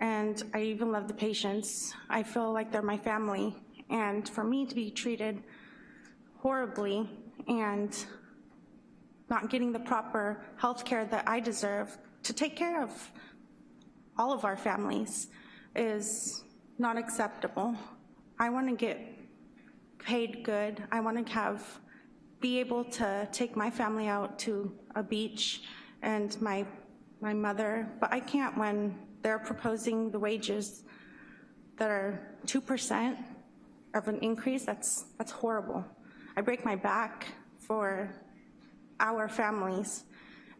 and I even love the patients. I feel like they're my family, and for me to be treated horribly and not getting the proper health care that I deserve to take care of all of our families is not acceptable. I wanna get paid good. I wanna have, be able to take my family out to a beach and my, my mother, but I can't when they're proposing the wages that are 2%. of an increase, that's, that's horrible. I break my back for our families,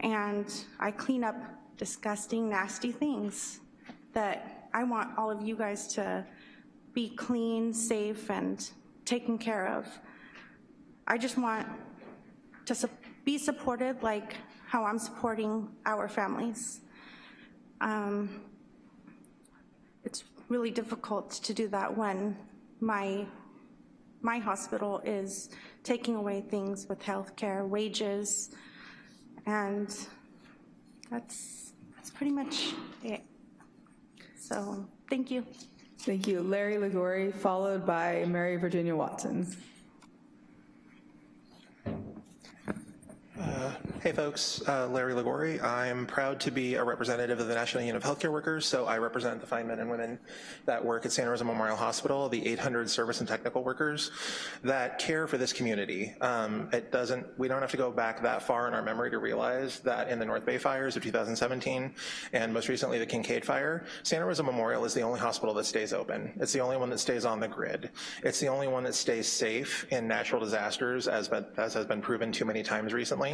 and I clean up disgusting, nasty things that I want all of you guys to be clean, safe, and taken care of. I just want to su- be supported like how I'm supporting our families. Um, it's really difficult to do that when my my hospital is taking away things with healthcare, wages, and that's that's pretty much it. So thank you. Thank you. Larry Ligori, followed by Mary Virginia Watson. Hey folks, uh, Larry Ligori. I'm proud to be a representative of the National Union of Healthcare Workers, so I represent the fine men and women that work at Santa Rosa Memorial Hospital, the 800 service and technical workers that care for this community. Um, it doesn't, we don't have to go back that far in our memory to realize that in the North Bay fires of 2017 and most recently the Kincade fire, Santa Rosa Memorial is the only hospital that stays open. It's the only one that stays on the grid. It's the only one that stays safe in natural disasters as, as has been proven too many times recently.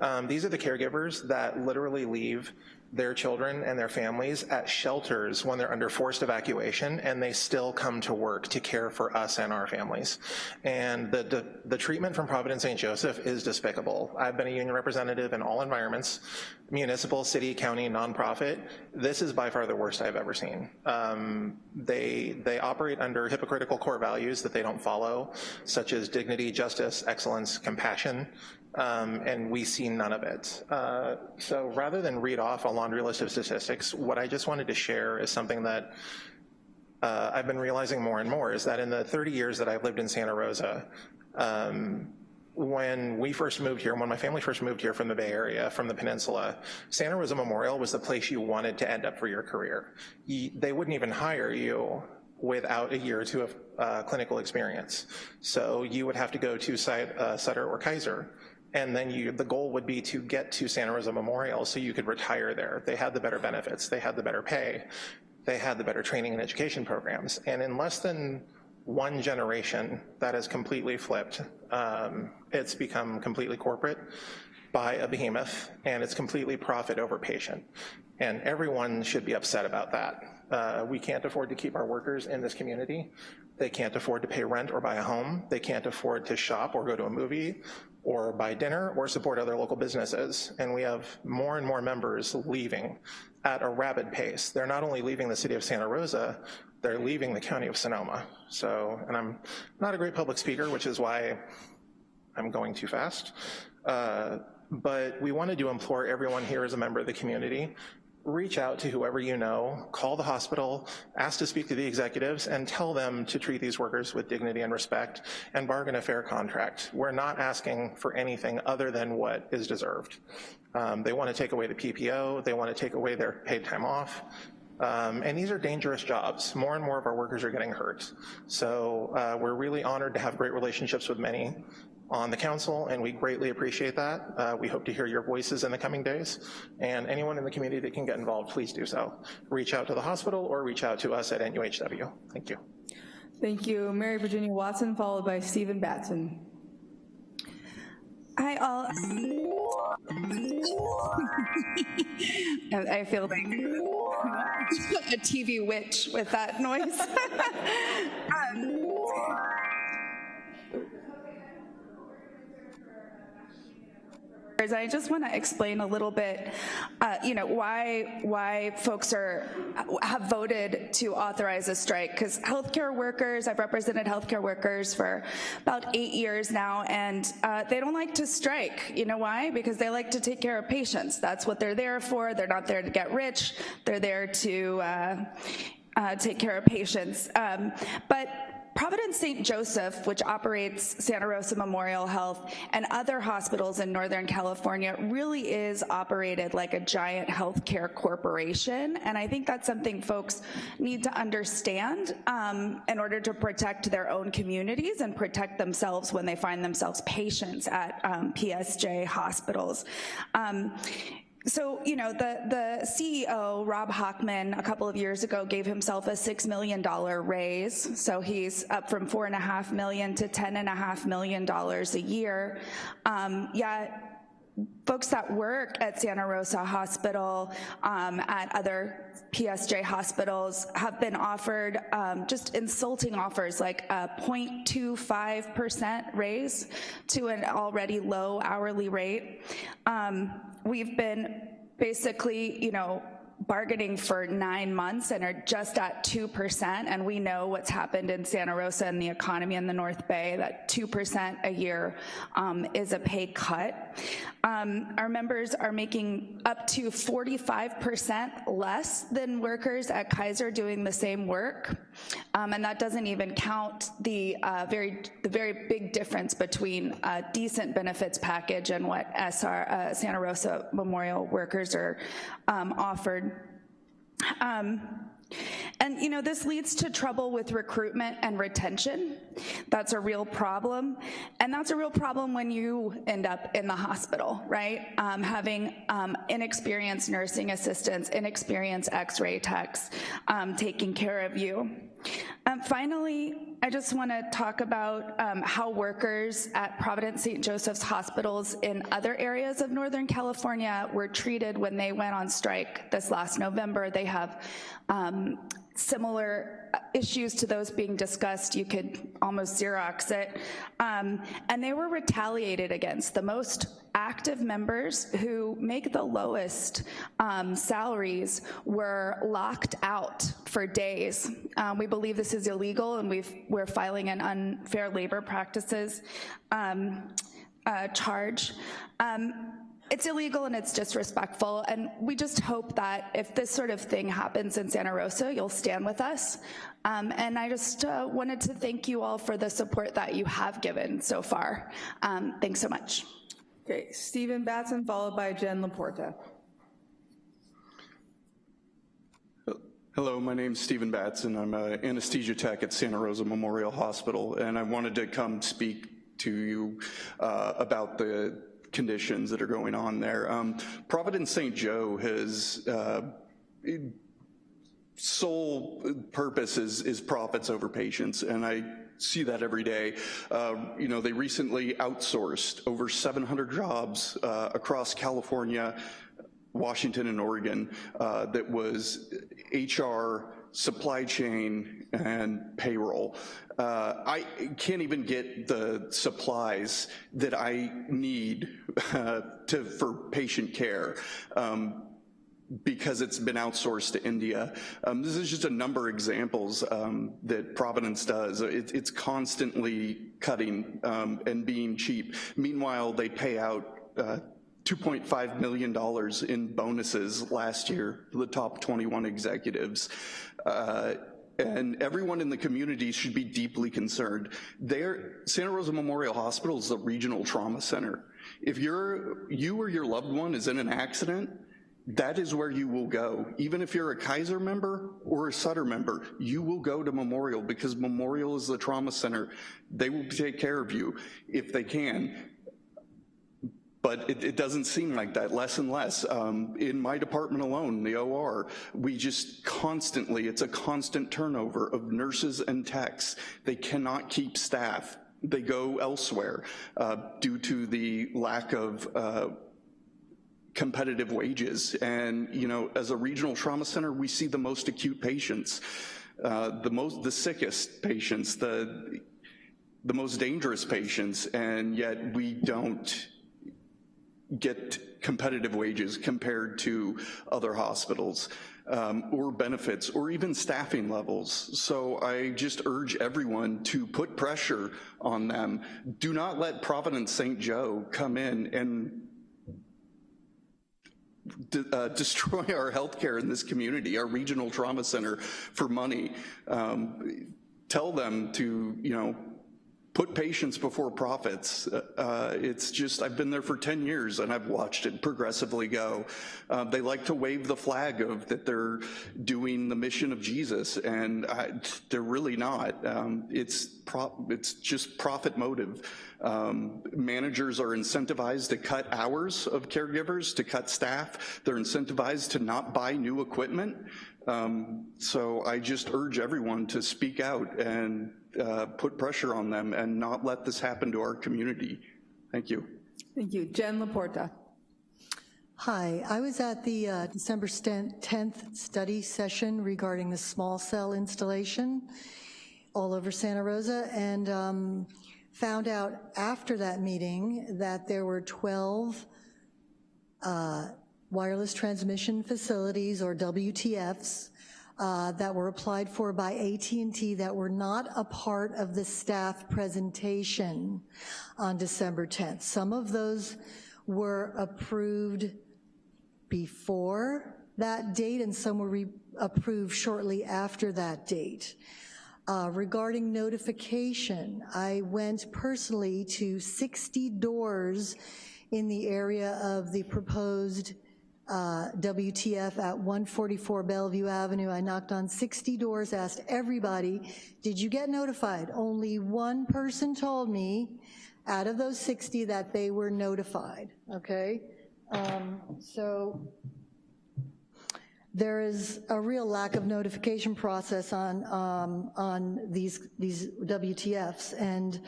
Um, these are the caregivers that literally leave their children and their families at shelters when they're under forced evacuation and they still come to work to care for us and our families. And the, the, the treatment from Providence St. Joseph is despicable. I've been a union representative in all environments, municipal, city, county, nonprofit. This is by far the worst I've ever seen. Um, they, they operate under hypocritical core values that they don't follow, such as dignity, justice, excellence, compassion, um, and we see none of it. Uh, so rather than read off a laundry list of statistics, what I just wanted to share is something that uh, I've been realizing more and more is that in the 30 years that I've lived in Santa Rosa, um, when we first moved here, when my family first moved here from the Bay Area, from the peninsula, Santa Rosa Memorial was the place you wanted to end up for your career. You, they wouldn't even hire you without a year or two of uh, clinical experience. So you would have to go to uh, Sutter or Kaiser and then you, the goal would be to get to Santa Rosa Memorial so you could retire there. They had the better benefits, they had the better pay, they had the better training and education programs. And in less than one generation, that has completely flipped. Um, it's become completely corporate by a behemoth, and it's completely profit over patient. And everyone should be upset about that. Uh, we can't afford to keep our workers in this community. They can't afford to pay rent or buy a home. They can't afford to shop or go to a movie or buy dinner or support other local businesses. And we have more and more members leaving at a rapid pace. They're not only leaving the city of Santa Rosa, they're leaving the county of Sonoma. So, and I'm not a great public speaker, which is why I'm going too fast. Uh, but we wanted to implore everyone here as a member of the community reach out to whoever you know, call the hospital, ask to speak to the executives, and tell them to treat these workers with dignity and respect and bargain a fair contract. We're not asking for anything other than what is deserved. Um, they wanna take away the PPO, they wanna take away their paid time off, um, and these are dangerous jobs. More and more of our workers are getting hurt. So uh, we're really honored to have great relationships with many on the council, and we greatly appreciate that. Uh, we hope to hear your voices in the coming days, and anyone in the community that can get involved, please do so. Reach out to the hospital or reach out to us at NUHW. Thank you. Thank you. Mary Virginia Watson, followed by Stephen Batson. Hi, all. *laughs* I feel like *laughs* a TV witch with that noise. *laughs* um, I just want to explain a little bit, uh, you know, why why folks are have voted to authorize a strike. Because healthcare workers, I've represented healthcare workers for about eight years now, and uh, they don't like to strike. You know why? Because they like to take care of patients. That's what they're there for. They're not there to get rich. They're there to uh, uh take care of patients. Um, but Providence St. Joseph, which operates Santa Rosa Memorial Health and other hospitals in Northern California, really is operated like a giant healthcare corporation. And I think that's something folks need to understand um, in order to protect their own communities and protect themselves when they find themselves patients at um, PSJ hospitals. Um, so, you know, the, the CEO, Rod Hochman, a couple of years ago gave himself a $6 million raise. So he's up from four and a half million to ten and a half million dollars a year. Um, yet folks that work at Santa Rosa Hospital, um, at other PSJ hospitals have been offered um, just insulting offers like a 0.25% raise to an already low hourly rate. Um, we've been basically, you know, bargaining for nine months and are just at 2%, and we know what's happened in Santa Rosa and the economy in the North Bay, that 2% a year um, is a pay cut. Um, our members are making up to 45% less than workers at Kaiser doing the same work, um, and that doesn't even count the uh, very the very big difference between a decent benefits package and what SR uh, Santa Rosa Memorial workers are um, offered. Um, and you know, this leads to trouble with recruitment and retention. That's a real problem. And that's a real problem when you end up in the hospital, right? Um, having um, inexperienced nursing assistants, inexperienced x-ray techs um, taking care of you. Um, finally, I just want to talk about um, how workers at Providence St. Joseph's hospitals in other areas of Northern California were treated when they went on strike this last November. They have um, similar issues to those being discussed, you could almost Xerox it. Um, and they were retaliated against. The most active members who make the lowest um, salaries were locked out for days. Um, we believe this is illegal and we are filing an unfair labor practices um, uh, charge. Um, it's illegal and it's disrespectful, and we just hope that if this sort of thing happens in Santa Rosa, you'll stand with us. Um, and I just uh, wanted to thank you all for the support that you have given so far. Um, thanks so much. Okay, Stephen Batson, followed by Jen Laporta. Hello, my name is Stephen Batson. I'm an anesthesia tech at Santa Rosa Memorial Hospital, and I wanted to come speak to you uh, about the conditions that are going on there. Um, Providence St. Joe has uh, sole purpose is, is profits over patients, and I see that every day. Uh, you know, they recently outsourced over 700 jobs uh, across California, Washington, and Oregon uh, that was HR, supply chain, and payroll. Uh, I can't even get the supplies that I need uh, to, for patient care. Um, because it's been outsourced to India. Um, this is just a number of examples um, that Providence does. It, it's constantly cutting um, and being cheap. Meanwhile, they pay out uh, $2.5 million in bonuses last year to the top 21 executives. Uh, and everyone in the community should be deeply concerned. Santa Rosa Memorial Hospital is a regional trauma center. If you're, you or your loved one is in an accident, that is where you will go. Even if you're a Kaiser member or a Sutter member, you will go to Memorial because Memorial is the trauma center. They will take care of you if they can. But it, it, doesn't seem like that, less and less. Um, in my department alone, the OR, we just constantly, it's a constant turnover of nurses and techs. They cannot keep staff. They go elsewhere uh, due to the lack of uh, competitive wages. And, you know, as a regional trauma center, we see the most acute patients, uh, the most, the sickest patients, the, the most dangerous patients, and yet we don't get competitive wages compared to other hospitals. Um, or benefits, or even staffing levels. So I just urge everyone to put pressure on them. Do not let Providence St. Joe come in and uh, *laughs* destroy our healthcare in this community, our regional trauma center for money. Um, tell them to, you know, put patients before profits. Uh, uh, it's just, I've been there for 10 years and I've watched it progressively go. Uh, they like to wave the flag of that they're doing the mission of Jesus and I, they're really not. Um, it's, it's just profit motive. Um, managers are incentivized to cut hours of caregivers, to cut staff. They're incentivized to not buy new equipment. Um, so I just urge everyone to speak out and uh, put pressure on them and not let this happen to our community. Thank you. Thank you. Jen Laporta. Hi, I was at the uh, December 10th study session regarding the small cell installation all over Santa Rosa and um, found out after that meeting that there were 12 uh, wireless transmission facilities or WTFs uh, that were applied for by AT&T that were not a part of the staff presentation on December 10th. Some of those were approved before that date and some were approved shortly after that date. Uh, regarding notification, I went personally to 60 doors in the area of the proposed uh, WTF at 144 Bellevue Avenue. I knocked on 60 doors, asked everybody, did you get notified? Only one person told me out of those 60 that they were notified, okay? Um, so there is a real lack of notification process on, um, on these, these WTFs. And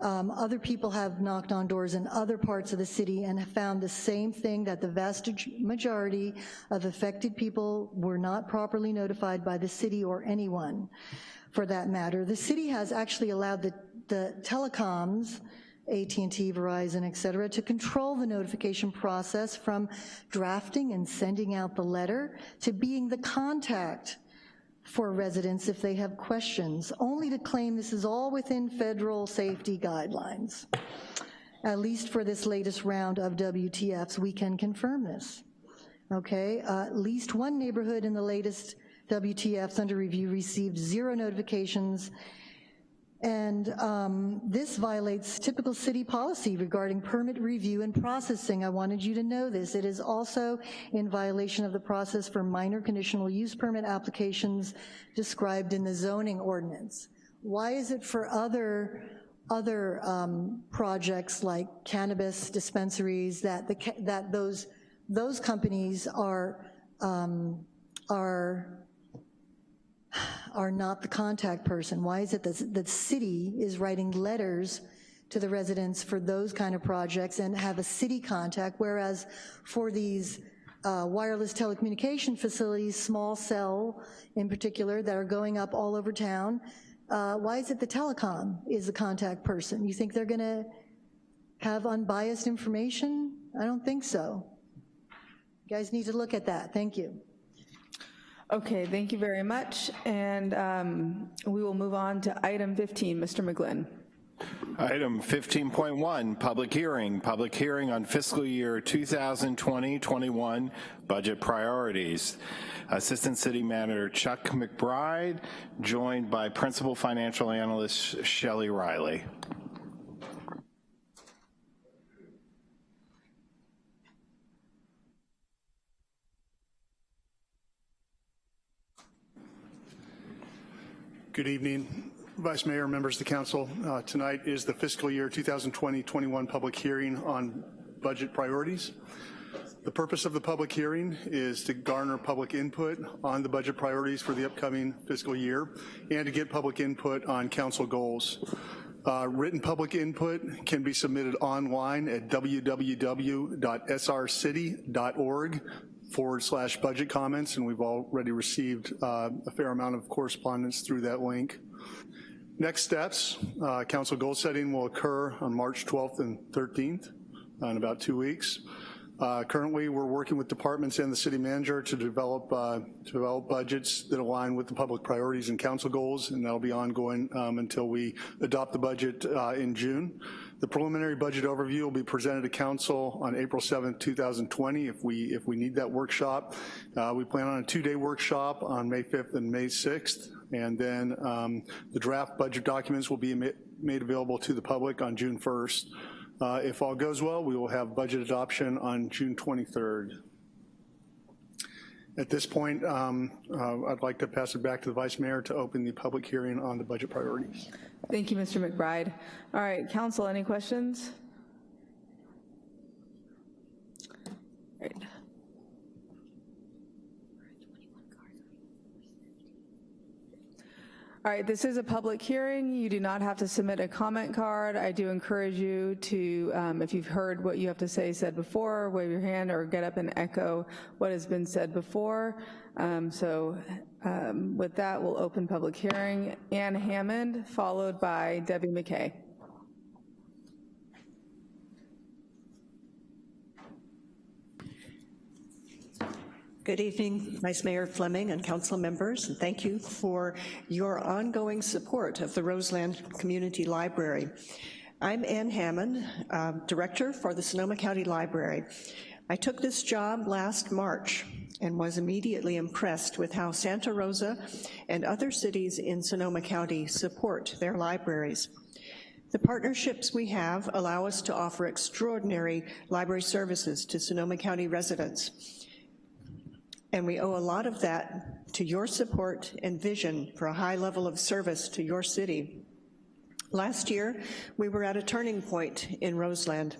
um, other people have knocked on doors in other parts of the city and have found the same thing, that the vast majority of affected people were not properly notified by the city or anyone for that matter. The city has actually allowed the, the telecoms, AT&T, Verizon, et cetera, to control the notification process from drafting and sending out the letter to being the contact for residents if they have questions, only to claim this is all within federal safety guidelines. At least for this latest round of WTFs, we can confirm this. Okay, uh, at least one neighborhood in the latest WTFs under review received zero notifications and um, this violates typical city policy regarding permit review and processing. I wanted you to know this. It is also in violation of the process for minor conditional use permit applications described in the zoning ordinance. Why is it for other other um, projects like cannabis dispensaries that the that those those companies are um, are are not the contact person? Why is it that the city is writing letters to the residents for those kind of projects and have a city contact, whereas for these uh, wireless telecommunication facilities, small cell in particular, that are going up all over town, uh, why is it the telecom is the contact person? You think they're gonna have unbiased information? I don't think so. You guys need to look at that, thank you. Okay, thank you very much. And um, we will move on to item 15, Mr. McGlynn. Item 15.1, public hearing. Public hearing on fiscal year 2020-21 budget priorities. Assistant City Manager Chuck McBride, joined by Principal Financial Analyst Shelly Riley. Good evening, Vice Mayor, members of the council. Uh, tonight is the fiscal year 2020-21 public hearing on budget priorities. The purpose of the public hearing is to garner public input on the budget priorities for the upcoming fiscal year and to get public input on council goals. Uh, written public input can be submitted online at www.srcity.org forward slash budget comments, and we've already received uh, a fair amount of correspondence through that link. Next steps, uh, council goal setting will occur on March 12th and 13th in about two weeks. Uh, currently, we're working with departments and the city manager to develop uh, to develop budgets that align with the public priorities and council goals, and that'll be ongoing um, until we adopt the budget uh, in June. The preliminary budget overview will be presented to council on April 7th, 2020 if we, if we need that workshop. Uh, we plan on a two-day workshop on May 5th and May 6th. And then um, the draft budget documents will be made available to the public on June 1st. Uh, If all goes well, we will have budget adoption on June 23rd. At this point, um, uh, I'd like to pass it back to the Vice Mayor to open the public hearing on the budget priorities. Thank you, Mr. McBride. All right, council, any questions? All right, this is a public hearing. You do not have to submit a comment card. I do encourage you to, um, if you've heard what you have to say said before, wave your hand or get up and echo what has been said before. Um, so um, with that, we'll open public hearing. Ann Hammond, followed by Debbie McKay. Good evening, Vice Mayor Fleming and council members, and thank you for your ongoing support of the Roseland Community Library. I'm Ann Hammond, uh, Director for the Sonoma County Library. I took this job last March and was immediately impressed with how Santa Rosa and other cities in Sonoma County support their libraries. The partnerships we have allow us to offer extraordinary library services to Sonoma County residents. And we owe a lot of that to your support and vision for a high level of service to your city. Last year, we were at a turning point in Roseland.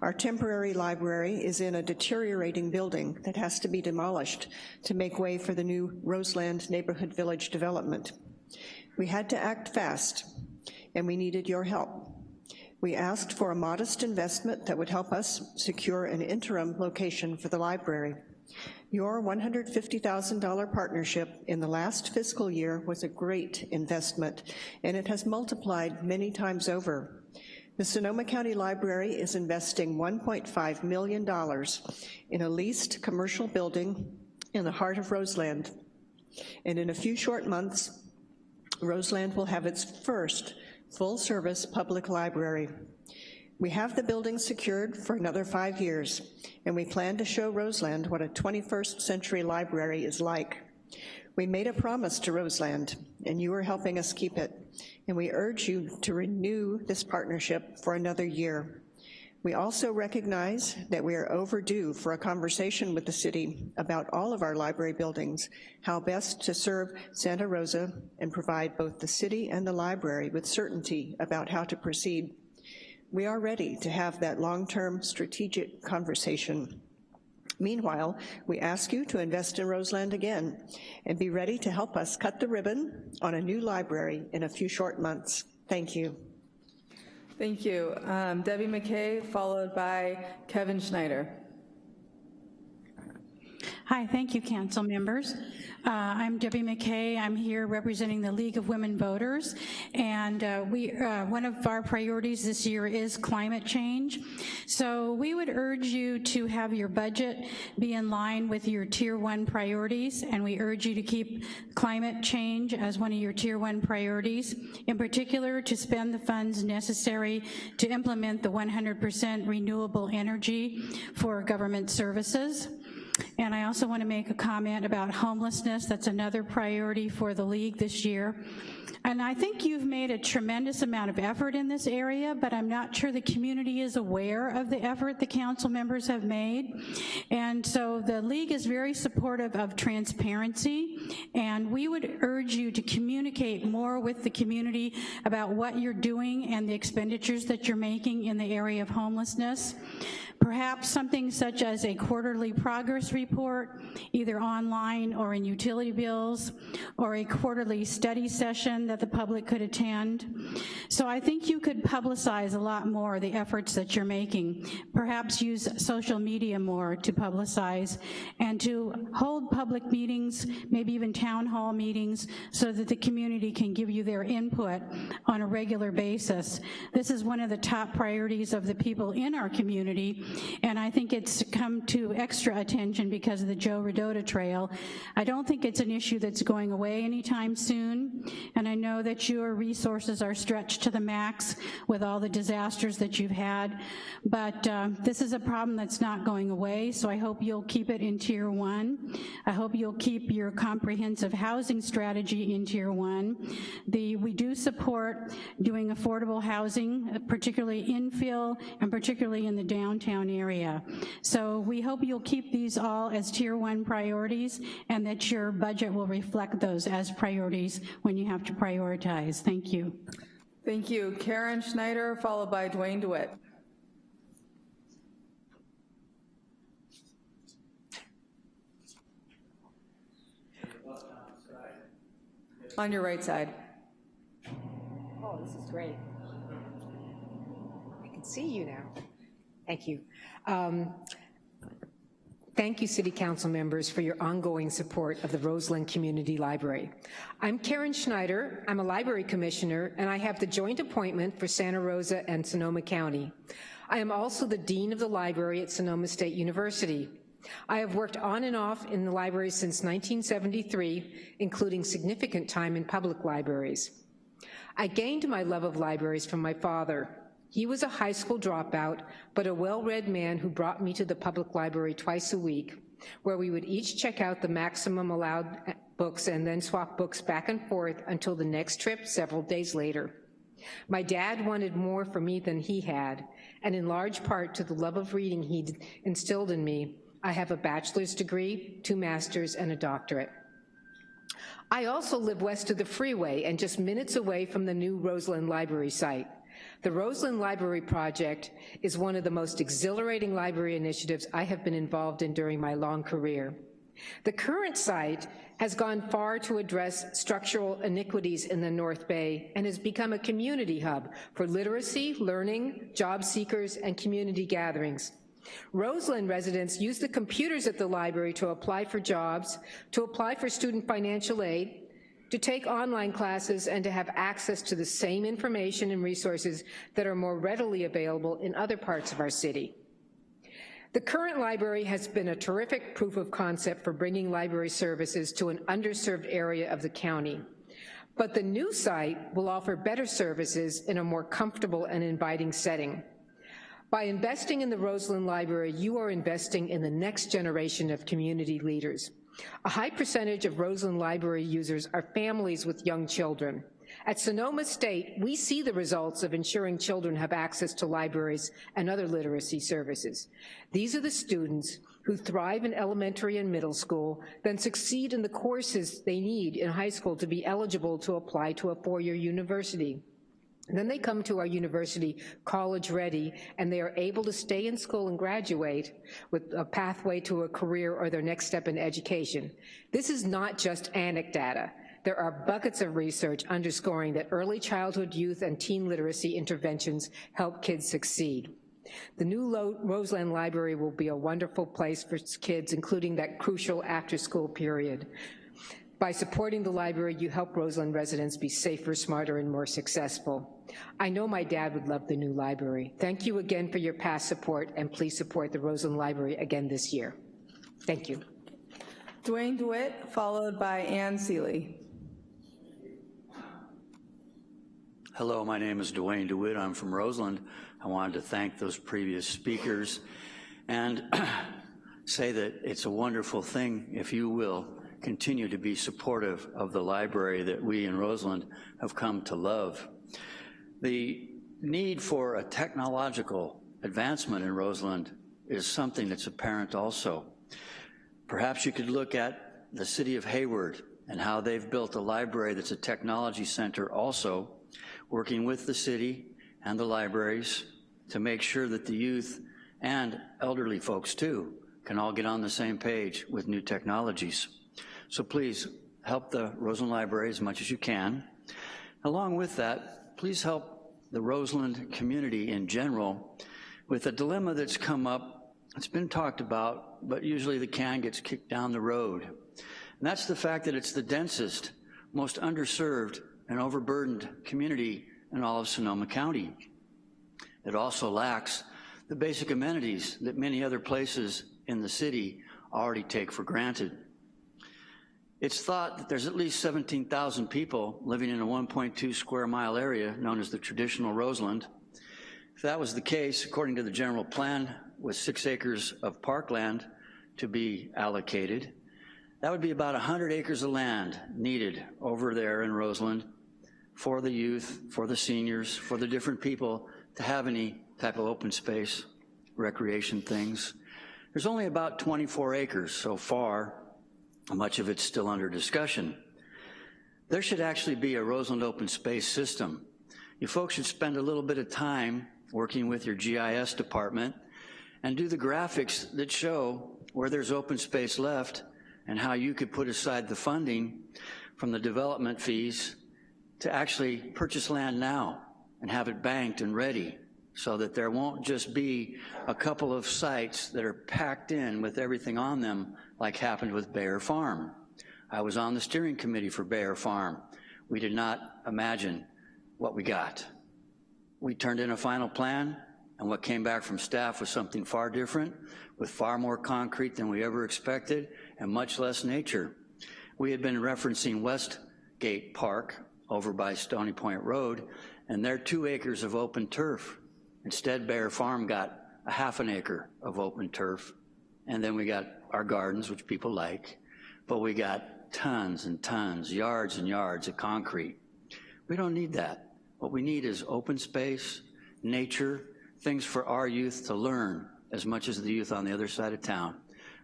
Our temporary library is in a deteriorating building that has to be demolished to make way for the new Roseland Neighborhood Village development. We had to act fast, and we needed your help. We asked for a modest investment that would help us secure an interim location for the library. Your $150,000 partnership in the last fiscal year was a great investment, and it has multiplied many times over. The Sonoma County Library is investing $1.5 million in a leased commercial building in the heart of Roseland. And in a few short months, Roseland will have its first full-service public library. We have the building secured for another five years, and we plan to show Roseland what a 21st century library is like. We made a promise to Roseland, and you are helping us keep it, and we urge you to renew this partnership for another year. We also recognize that we are overdue for a conversation with the city about all of our library buildings, how best to serve Santa Rosa and provide both the city and the library with certainty about how to proceed we are ready to have that long-term strategic conversation. Meanwhile, we ask you to invest in Roseland again and be ready to help us cut the ribbon on a new library in a few short months. Thank you. Thank you. Um, Debbie McKay, followed by Kevin Schneider. Hi, thank you, council members. Uh, I'm Debbie McKay. I'm here representing the League of Women Voters, and uh, we uh, one of our priorities this year is climate change. So we would urge you to have your budget be in line with your tier one priorities, and we urge you to keep climate change as one of your tier one priorities, in particular to spend the funds necessary to implement the 100% renewable energy for government services. And I also want to make a comment about homelessness. That's another priority for the league this year. And I think you've made a tremendous amount of effort in this area, but I'm not sure the community is aware of the effort the council members have made. And so the league is very supportive of transparency, and we would urge you to communicate more with the community about what you're doing and the expenditures that you're making in the area of homelessness. Perhaps something such as a quarterly progress report, either online or in utility bills, or a quarterly study session that the public could attend. So I think you could publicize a lot more the efforts that you're making. Perhaps use social media more to publicize and to hold public meetings, maybe even town hall meetings, so that the community can give you their input on a regular basis. This is one of the top priorities of the people in our community and I think it's come to extra attention because of the Joe Rodota Trail. I don't think it's an issue that's going away anytime soon, and I know that your resources are stretched to the max with all the disasters that you've had, but uh, this is a problem that's not going away, so I hope you'll keep it in tier one. I hope you'll keep your comprehensive housing strategy in tier one. The, we do support doing affordable housing, particularly infill and particularly in the downtown area. So we hope you'll keep these all as tier one priorities and that your budget will reflect those as priorities when you have to prioritize. Thank you. Thank you. Karen Schneider, followed by Dwayne DeWitt. On your right side. Oh, this is great. I can see you now. Thank you. Um, Thank you, City Council members, for your ongoing support of the Roseland Community Library. I'm Karen Schneider. I'm a library commissioner, and I have the joint appointment for Santa Rosa and Sonoma County. I am also the Dean of the Library at Sonoma State University. I have worked on and off in the library since 1973, including significant time in public libraries. I gained my love of libraries from my father, he was a high school dropout, but a well-read man who brought me to the public library twice a week, where we would each check out the maximum allowed uh, books and then swap books back and forth until the next trip several days later. My dad wanted more for me than he had, and in large part to the love of reading he instilled in me, I have a bachelor's degree, two masters, and a doctorate. I also live west of the freeway and just minutes away from the new Roseland Library site. The Roseland Library Project is one of the most exhilarating library initiatives I have been involved in during my long career. The current site has gone far to address structural iniquities in the North Bay and has become a community hub for literacy, learning, job seekers, and community gatherings. Roseland residents use the computers at the library to apply for jobs, to apply for student financial aid, to take online classes and to have access to the same information and resources that are more readily available in other parts of our city. The current library has been a terrific proof of concept for bringing library services to an underserved area of the county. But the new site will offer better services in a more comfortable and inviting setting. By investing in the Roseland Library, you are investing in the next generation of community leaders. A high percentage of Roseland Library users are families with young children. At Sonoma State, we see the results of ensuring children have access to libraries and other literacy services. These are the students who thrive in elementary and middle school, then succeed in the courses they need in high school to be eligible to apply to a four-year university. Then they come to our university college ready and they are able to stay in school and graduate with a pathway to a career or their next step in education. This is not just anecdata. There are buckets of research underscoring that early childhood, youth, and teen literacy interventions help kids succeed. The new Roseland Library will be a wonderful place for kids, including that crucial after-school period. By supporting the library, you help Roseland residents be safer, smarter, and more successful. I know my dad would love the new library. Thank you again for your past support, and please support the Roseland Library again this year. Thank you. Dwayne DeWitt, followed by Ann Seeley. Hello, my name is Dwayne DeWitt. I'm from Roseland. I wanted to thank those previous speakers and *clears throat* say that it's a wonderful thing, if you will, continue to be supportive of the library that we in Roseland have come to love. The need for a technological advancement in Roseland is something that's apparent also. Perhaps you could look at the city of Hayward and how they've built a library that's a technology center also, working with the city and the libraries to make sure that the youth and elderly folks too can all get on the same page with new technologies. So please help the Roseland Library as much as you can. Along with that, please help the Roseland community in general with a dilemma that's come up. It's been talked about, but usually the can gets kicked down the road. And that's the fact that it's the densest, most underserved and overburdened community in all of Sonoma County. It also lacks the basic amenities that many other places in the city already take for granted. It's thought that there's at least 17,000 people living in a 1.2 square mile area known as the traditional Roseland. If that was the case, according to the general plan, with six acres of parkland to be allocated, that would be about 100 acres of land needed over there in Roseland for the youth, for the seniors, for the different people to have any type of open space, recreation things. There's only about 24 acres so far, much of it's still under discussion. There should actually be a Roseland open space system. You folks should spend a little bit of time working with your GIS department and do the graphics that show where there's open space left and how you could put aside the funding from the development fees to actually purchase land now and have it banked and ready so that there won't just be a couple of sites that are packed in with everything on them like happened with Bayer Farm. I was on the steering committee for Bayer Farm. We did not imagine what we got. We turned in a final plan, and what came back from staff was something far different, with far more concrete than we ever expected, and much less nature. We had been referencing Westgate Park over by Stony Point Road, and their two acres of open turf. Instead, Bayer Farm got a half an acre of open turf, and then we got our gardens, which people like, but we got tons and tons, yards and yards of concrete. We don't need that. What we need is open space, nature, things for our youth to learn as much as the youth on the other side of town.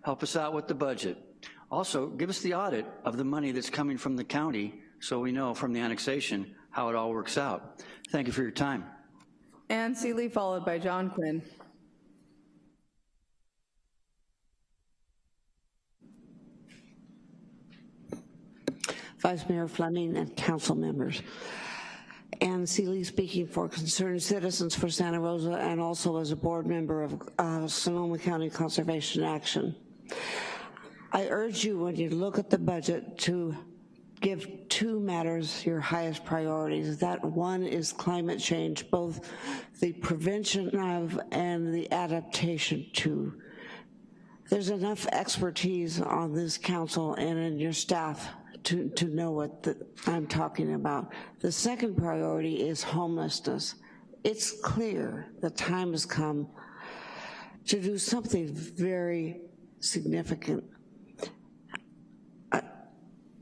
Help us out with the budget. Also, give us the audit of the money that's coming from the county so we know from the annexation how it all works out. Thank you for your time. Ann Seeley, followed by John Quinn. Vice Mayor Fleming and council members. Ann Seeley speaking for Concerned Citizens for Santa Rosa and also as a board member of uh, Sonoma County Conservation Action. I urge you when you look at the budget to give two matters your highest priorities. That one is climate change, both the prevention of and the adaptation to. There's enough expertise on this council and in your staff to, to know what the, I'm talking about. The second priority is homelessness. It's clear the time has come to do something very significant. I,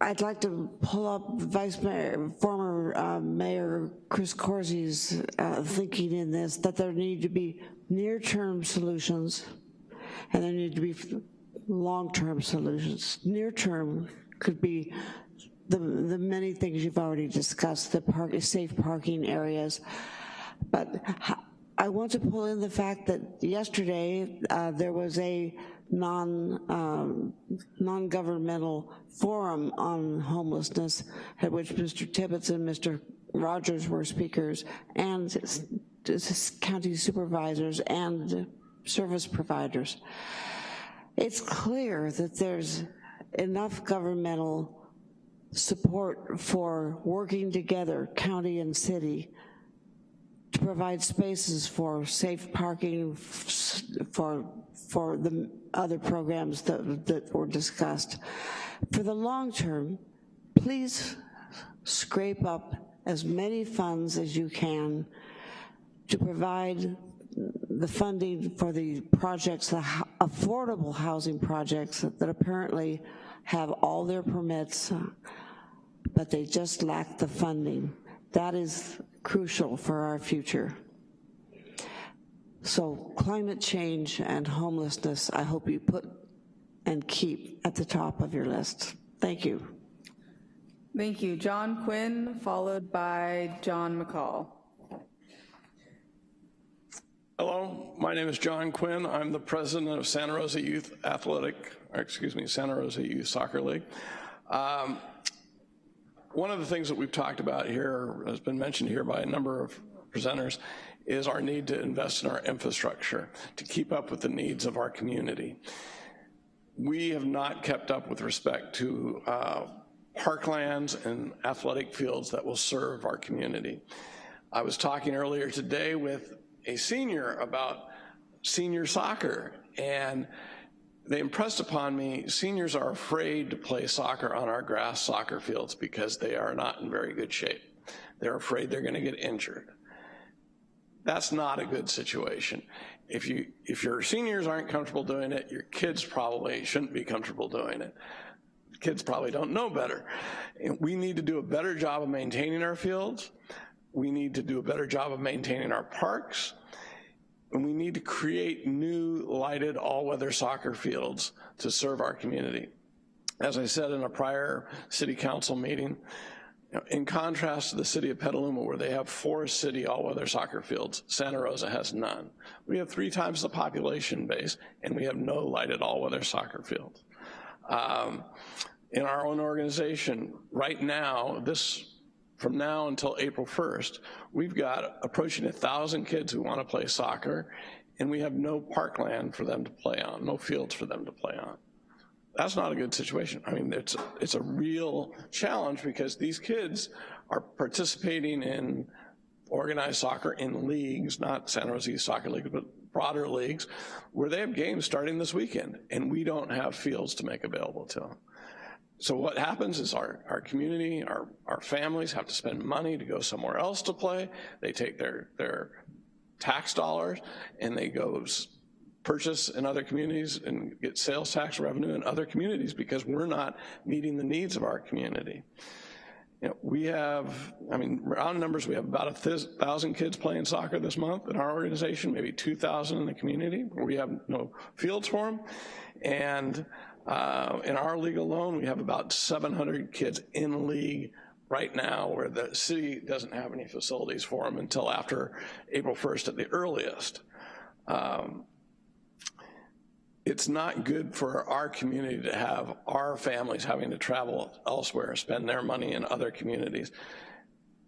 I'd like to pull up Vice Mayor, former uh, Mayor Chris Coursey's uh, thinking in this, that there need to be near-term solutions and there need to be long-term solutions. Near-term could be the, the many things you've already discussed, the park, safe parking areas, but I want to pull in the fact that yesterday uh, there was a non, um, non-governmental forum on homelessness at which Mr. Tibbetts and Mr. Rogers were speakers and county supervisors and service providers. It's clear that there's enough governmental support for working together, county and city, to provide spaces for safe parking, for, for the other programs that, that were discussed. For the long term, please scrape up as many funds as you can to provide the funding for the projects, the affordable housing projects that, apparently have all their permits, but they just lack the funding. That is crucial for our future. So climate change and homelessness, I hope you put and keep at the top of your list. Thank you. Thank you. John Quinn, followed by John McCall. Hello, my name is John Quinn. I'm the president of Santa Rosa Youth Athletic, excuse me, Santa Rosa Youth Soccer League. Um, one of the things that we've talked about here, has been mentioned here by a number of presenters, is our need to invest in our infrastructure to keep up with the needs of our community. We have not kept up with respect to uh, parklands and athletic fields that will serve our community. I was talking earlier today with a senior about senior soccer. And they impressed upon me seniors are afraid to play soccer on our grass soccer fields because they are not in very good shape. They're afraid they're gonna get injured. That's not a good situation. If, you, if your seniors aren't comfortable doing it, your kids probably shouldn't be comfortable doing it. Kids probably don't know better. We need to do a better job of maintaining our fields. We need to do a better job of maintaining our parks. And we need to create new lighted all-weather soccer fields to serve our community. As I said in a prior city council meeting, in contrast to the city of Petaluma where they have four city all-weather soccer fields, Santa Rosa has none. We have three times the population base and we have no lighted all-weather soccer fields. Um, in our own organization, right now, this from now until April 1st, we've got approaching a thousand kids who wanna play soccer and we have no parkland for them to play on, no fields for them to play on. That's not a good situation. I mean, it's, it's a real challenge because these kids are participating in organized soccer in leagues, not Santa Rosa Soccer League, but broader leagues, where they have games starting this weekend, and we don't have fields to make available to them. So what happens is our, our community, our, our families have to spend money to go somewhere else to play. They take their, their tax dollars and they go purchase in other communities and get sales tax revenue in other communities because we're not meeting the needs of our community. You know, we have, I mean, round numbers, we have about a thousand kids playing soccer this month in our organization, maybe 2,000 in the community we have no fields for them. And uh, in our league alone, we have about 700 kids in league right now where the city doesn't have any facilities for them until after April 1st at the earliest. Um, it's not good for our community to have our families having to travel elsewhere, spend their money in other communities.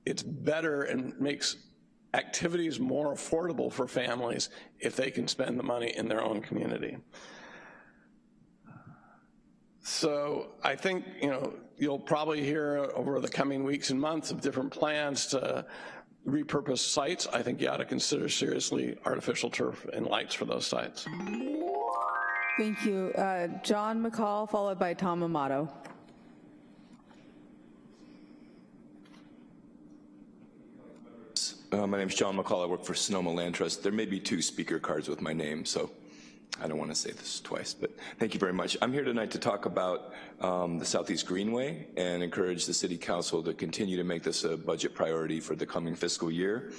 It's better and makes activities more affordable for families if they can spend the money in their own community. So I think, you know, you'll probably hear over the coming weeks and months of different plans to repurpose sites. I think you ought to consider seriously artificial turf and lights for those sites. Thank you. Uh, John McCall, followed by Tom Amato. Uh, my name is John McCall. I work for Sonoma Land Trust. There may be two speaker cards with my name, so I don't want to say this twice, but thank you very much. I'm here tonight to talk about um, the Southeast Greenway and encourage the City Council to continue to make this a budget priority for the coming fiscal year.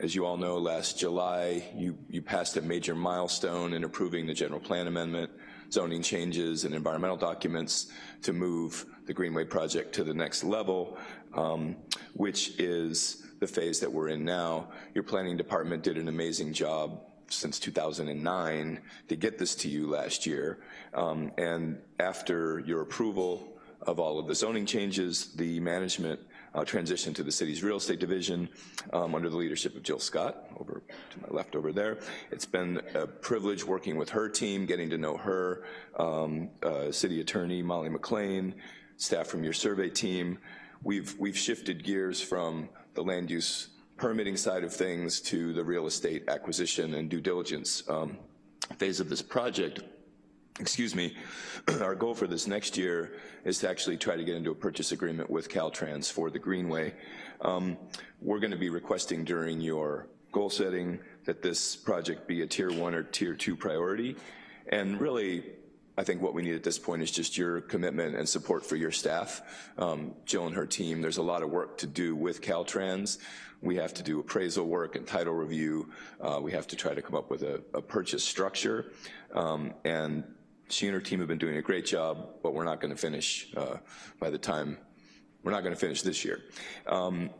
As you all know, last July, you, you passed a major milestone in approving the general plan amendment, zoning changes, and environmental documents to move the Greenway project to the next level, um, which is the phase that we're in now. Your planning department did an amazing job since 2009 to get this to you last year. Um, and after your approval of all of the zoning changes, the management uh, transitioned to the city's real estate division um, under the leadership of Jill Scott, over to my left over there. It's been a privilege working with her team, getting to know her, um, uh, city attorney Molly McLean, staff from your survey team. We've, we've shifted gears from the land use permitting side of things to the real estate acquisition and due diligence um, phase of this project, excuse me, *clears throat* our goal for this next year is to actually try to get into a purchase agreement with Caltrans for the Greenway. Um, we're gonna be requesting during your goal setting that this project be a tier one or tier two priority. And really, I think what we need at this point is just your commitment and support for your staff. Um, Jill and her team, there's a lot of work to do with Caltrans. We have to do appraisal work and title review. Uh, we have to try to come up with a, a purchase structure. Um, and she and her team have been doing a great job, but we're not gonna finish uh, by the time, we're not gonna finish this year. Um,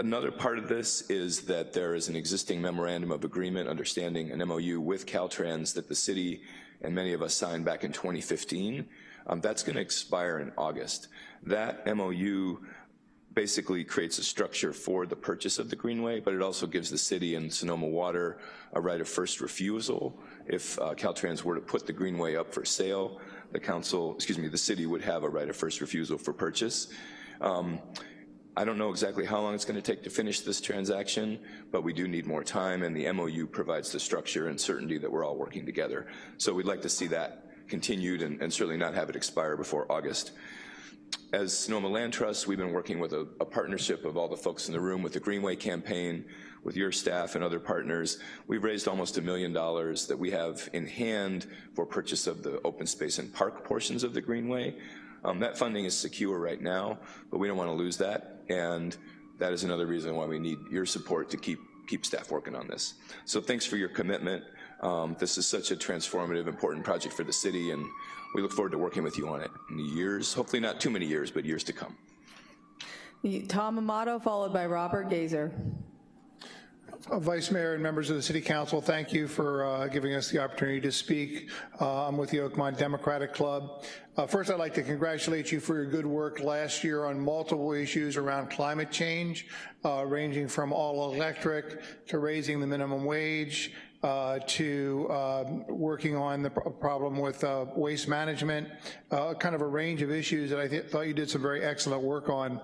Another part of this is that there is an existing memorandum of agreement understanding an MOU with Caltrans that the city and many of us signed back in 2015. Um, that's gonna expire in August. That MOU basically creates a structure for the purchase of the Greenway, but it also gives the city and Sonoma Water a right of first refusal. If uh, Caltrans were to put the Greenway up for sale, the council, excuse me, the city would have a right of first refusal for purchase. Um, I don't know exactly how long it's gonna take to finish this transaction, but we do need more time, and the MOU provides the structure and certainty that we're all working together. So we'd like to see that continued and, and certainly not have it expire before August. As Sonoma Land Trust, we've been working with a, a, partnership of all the folks in the room with the Greenway campaign, with your staff and other partners. We've raised almost a million dollars that we have in hand for purchase of the open space and park portions of the Greenway. Um, that funding is secure right now, but we don't want to lose that, and that is another reason why we need your support to keep keep staff working on this. So thanks for your commitment. Um, this is such a transformative, important project for the city, and we look forward to working with you on it in years, hopefully not too many years, but years to come. Tom Amato, followed by Robert Geiser. Uh, Vice Mayor and members of the City Council, thank you for uh, giving us the opportunity to speak. Uh, I'm with the Oakmont Democratic Club. Uh, first, I'd like to congratulate you for your good work last year on multiple issues around climate change, uh, ranging from all electric to raising the minimum wage, uh, to uh, working on the problem with uh, waste management, uh, kind of a range of issues that I thought you did some very excellent work on.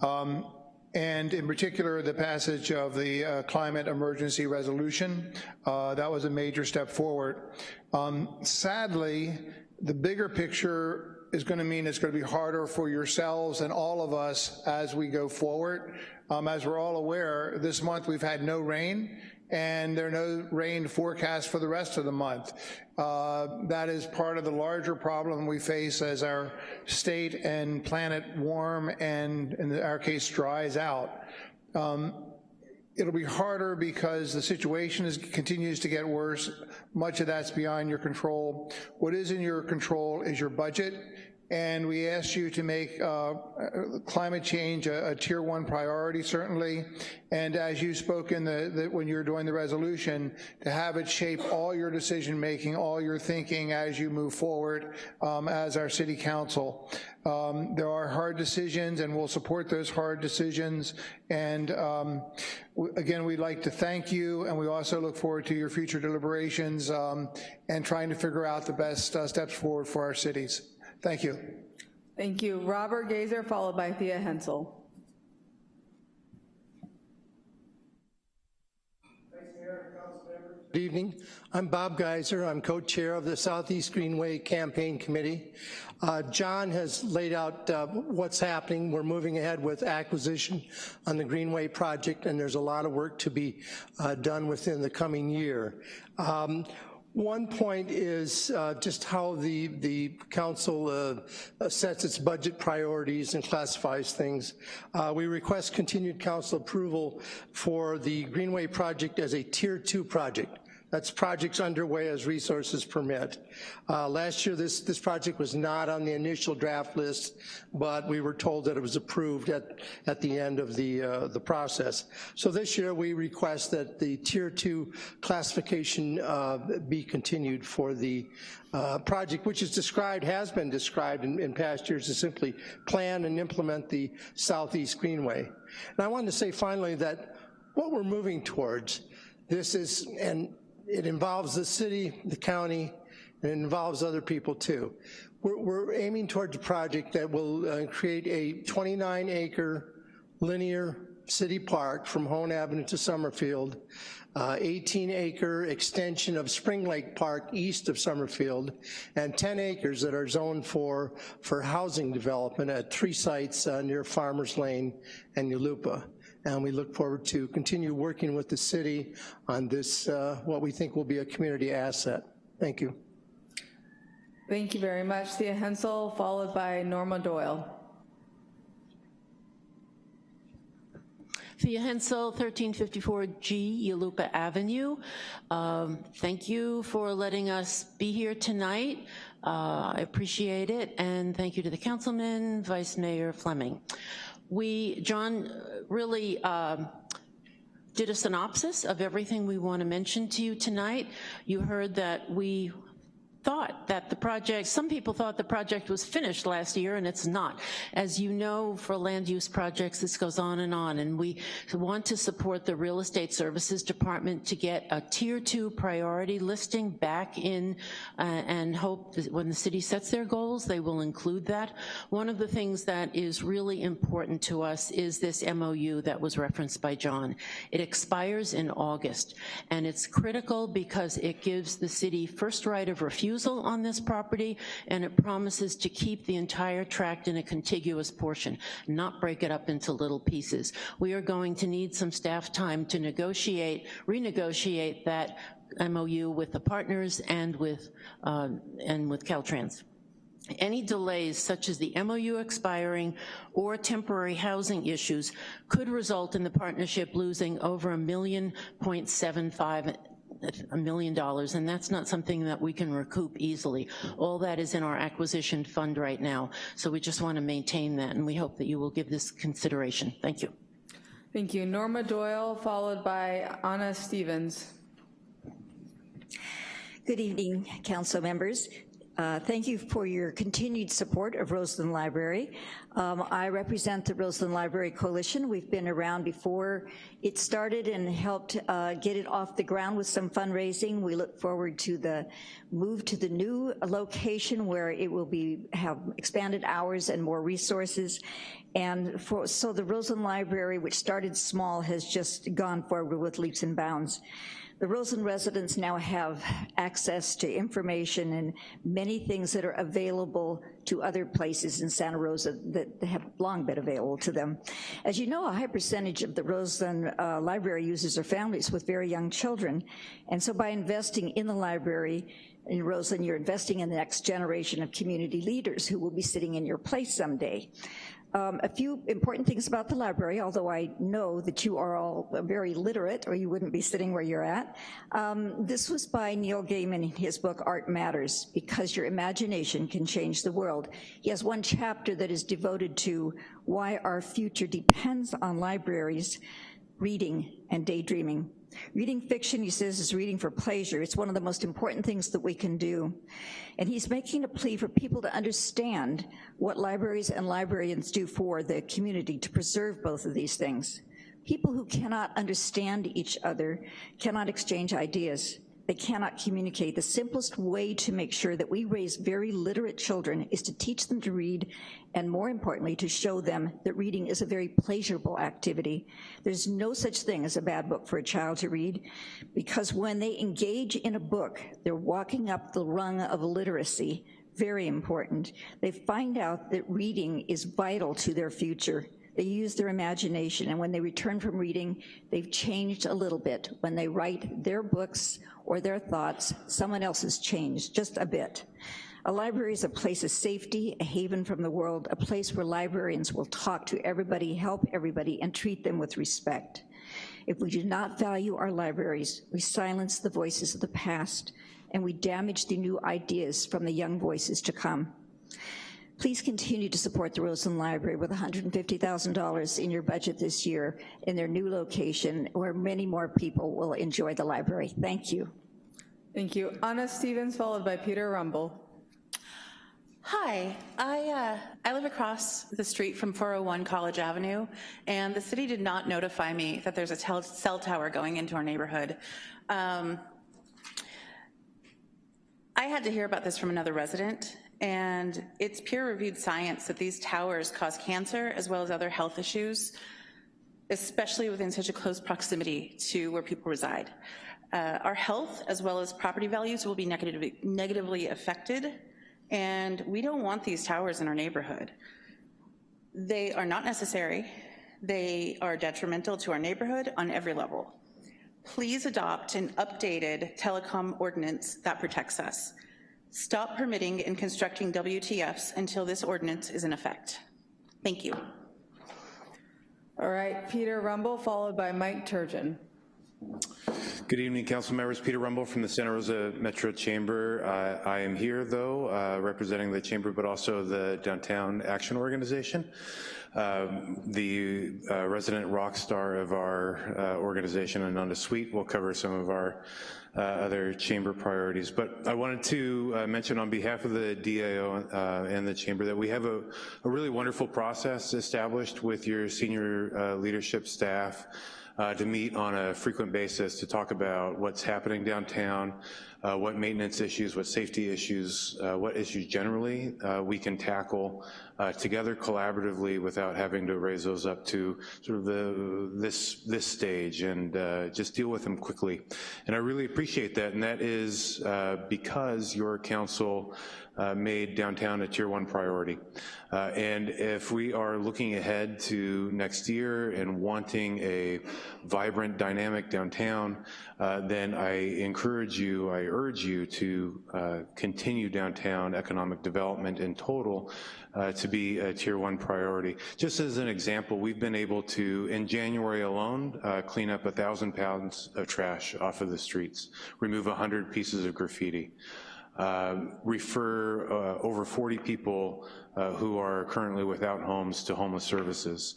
Um, and in particular, the passage of the uh, climate emergency resolution. Uh, that was a major step forward. Um, sadly, the bigger picture is going to mean it's going to be harder for yourselves and all of us as we go forward. Um, as we're all aware, this month we've had no rain, and there are no rain forecast for the rest of the month. Uh, that is part of the larger problem we face as our state and planet warm and, in our case, dries out. Um, it'll be harder because the situation is, continues to get worse. Much of that's beyond your control. What is in your control is your budget and we asked you to make uh, climate change a, a, tier one priority, certainly, and as you spoke in the, the, when you were doing the resolution, to have it shape all your decision making, all your thinking as you move forward um, as our city council. Um, there are hard decisions, and we'll support those hard decisions. And um, again, we'd like to thank you, and we also look forward to your future deliberations um, and trying to figure out the best uh, steps forward for our cities. Thank you. Thank you. Robert Geiser, followed by Thea Hensel. Good evening. I'm Bob Geiser. I'm co-chair of the Southeast Greenway Campaign Committee. Uh, John has laid out uh, what's happening. We're moving ahead with acquisition on the Greenway project, and there's a lot of work to be uh, done within the coming year. Um, one point is uh, just how the, the council uh, sets its budget priorities and classifies things. Uh, we request continued council approval for the Greenway project as a tier two project. That's projects underway as resources permit. Uh, last year, this, this project was not on the initial draft list, but we were told that it was approved at, at the end of the, uh, the process. So this year, we request that the tier two classification uh, be continued for the uh, project, which is described, has been described in, in past years to simply plan and implement the Southeast Greenway. And I wanted to say finally that what we're moving towards, this is, and it involves the city, the county, and it involves other people too. We're, we're aiming towards a project that will uh, create a 29 acre linear city park from Hoen Avenue to Summerfield, uh, 18 acre extension of Spring Lake Park east of Summerfield, and 10 acres that are zoned for, for housing development at three sites uh, near Farmers Lane and Yulupa and we look forward to continue working with the city on this, uh, what we think will be a community asset. Thank you. Thank you very much, Thea Hensel, followed by Norma Doyle. Thea Hensel, 1354G Yulupa Avenue. Um, thank you for letting us be here tonight. Uh, I appreciate it, and thank you to the councilman, Vice Mayor Fleming we, John really um, did a synopsis of everything we want to mention to you tonight. You heard that we thought that the project, some people thought the project was finished last year and it's not. As you know, for land use projects, this goes on and on and we want to support the Real Estate Services Department to get a tier two priority listing back in uh, and hope that when the city sets their goals, they will include that. One of the things that is really important to us is this MOU that was referenced by John. It expires in August and it's critical because it gives the city first right of refusal on this property, and it promises to keep the entire tract in a contiguous portion, not break it up into little pieces. We are going to need some staff time to negotiate, renegotiate that MOU with the partners and with, uh, and with Caltrans. Any delays such as the MOU expiring or temporary housing issues could result in the partnership losing over a million point seven five a million dollars, and that's not something that we can recoup easily. All that is in our acquisition fund right now, so we just want to maintain that, and we hope that you will give this consideration. Thank you. Thank you. Norma Doyle, followed by Anna Stevens. Good evening, council members. Uh, thank you for your continued support of Roseland Library. Um, I represent the Roseland Library Coalition. We've been around before it started and helped uh, get it off the ground with some fundraising. We look forward to the move to the new location where it will be have expanded hours and more resources. And for, so the Roseland Library, which started small, has just gone forward with leaps and bounds. The Roseland residents now have access to information and many things that are available to other places in Santa Rosa that have long been available to them. As you know, a high percentage of the Roseland uh, library users are families with very young children. And so by investing in the library, in Roseland, you're investing in the next generation of community leaders who will be sitting in your place someday. Um, a few important things about the library, although I know that you are all very literate or you wouldn't be sitting where you're at. Um, this was by Neil Gaiman in his book, Art Matters, because your imagination can change the world. He has one chapter that is devoted to why our future depends on libraries, reading, and daydreaming. Reading fiction, he says, is reading for pleasure. It's one of the most important things that we can do. And he's making a plea for people to understand what libraries and librarians do for the community to preserve both of these things. People who cannot understand each other cannot exchange ideas. They cannot communicate. The simplest way to make sure that we raise very literate children is to teach them to read and more importantly, to show them that reading is a very pleasurable activity. There's no such thing as a bad book for a child to read because when they engage in a book, they're walking up the rung of literacy, very important. They find out that reading is vital to their future. They use their imagination, and when they return from reading, they've changed a little bit. When they write their books or their thoughts, someone else has changed, just a bit. A library is a place of safety, a haven from the world, a place where librarians will talk to everybody, help everybody, and treat them with respect. If we do not value our libraries, we silence the voices of the past, and we damage the new ideas from the young voices to come. Please continue to support the Roseland Library with $150,000 in your budget this year in their new location where many more people will enjoy the library. Thank you. Thank you. Anna Stevens, followed by Peter Rumble. Hi, I, uh, I live across the street from 401 College Avenue, and the city did not notify me that there's a cell tower going into our neighborhood. Um, I had to hear about this from another resident, and it's peer-reviewed science that these towers cause cancer as well as other health issues, especially within such a close proximity to where people reside. Uh, our health as well as property values will be negatively, negatively affected, and we don't want these towers in our neighborhood. They are not necessary. They are detrimental to our neighborhood on every level. Please adopt an updated telecom ordinance that protects us. Stop permitting and constructing WTFs until this ordinance is in effect. Thank you. All right, Peter Rumble, followed by Mike Turgeon. Good evening, council members. Peter Rumble from the Santa Rosa Metro Chamber. Uh, I am here, though, uh, representing the chamber, but also the Downtown Action Organization. Um, the uh, resident rock star of our uh, organization, Ananda Sweet, will cover some of our uh, other chamber priorities. But I wanted to uh, mention on behalf of the DAO uh, and the chamber that we have a, a, really wonderful process established with your senior uh, leadership staff uh, to meet on a frequent basis to talk about what's happening downtown, uh, what maintenance issues, what safety issues, uh, what issues generally uh, we can tackle uh, together collaboratively without having to raise those up to sort of the this this stage and uh, just deal with them quickly. And I really appreciate that, and that is because your council uh, made downtown a tier one priority. Uh, and if we are looking ahead to next year and wanting a vibrant, dynamic downtown, uh, then I encourage you, I urge you to uh, continue downtown economic development in total uh, to be a tier one priority. Just as an example, we've been able to, in January alone, uh, clean up a thousand pounds of trash off of the streets, remove 100 pieces of graffiti uh, refer uh, over 40 people uh, who are currently without homes to homeless services.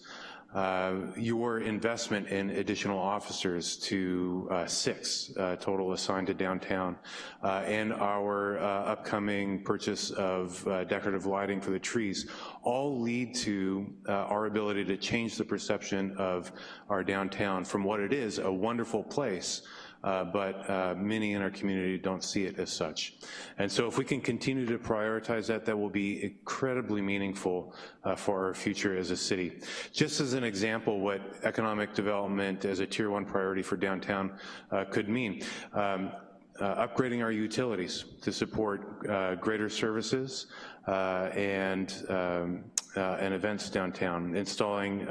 Uh, your investment in additional officers to uh, six uh, total assigned to downtown, and our upcoming purchase of decorative lighting for the trees all lead to our ability to change the perception of our downtown from what it is, a wonderful place, uh, but uh, many in our community don't see it as such. And so if we can continue to prioritize that, that will be incredibly meaningful uh, for our future as a city. Just as an example, what economic development as a tier one priority for downtown uh, could mean. Um, uh, upgrading our utilities to support uh, greater services uh, and, um, uh, and events downtown, installing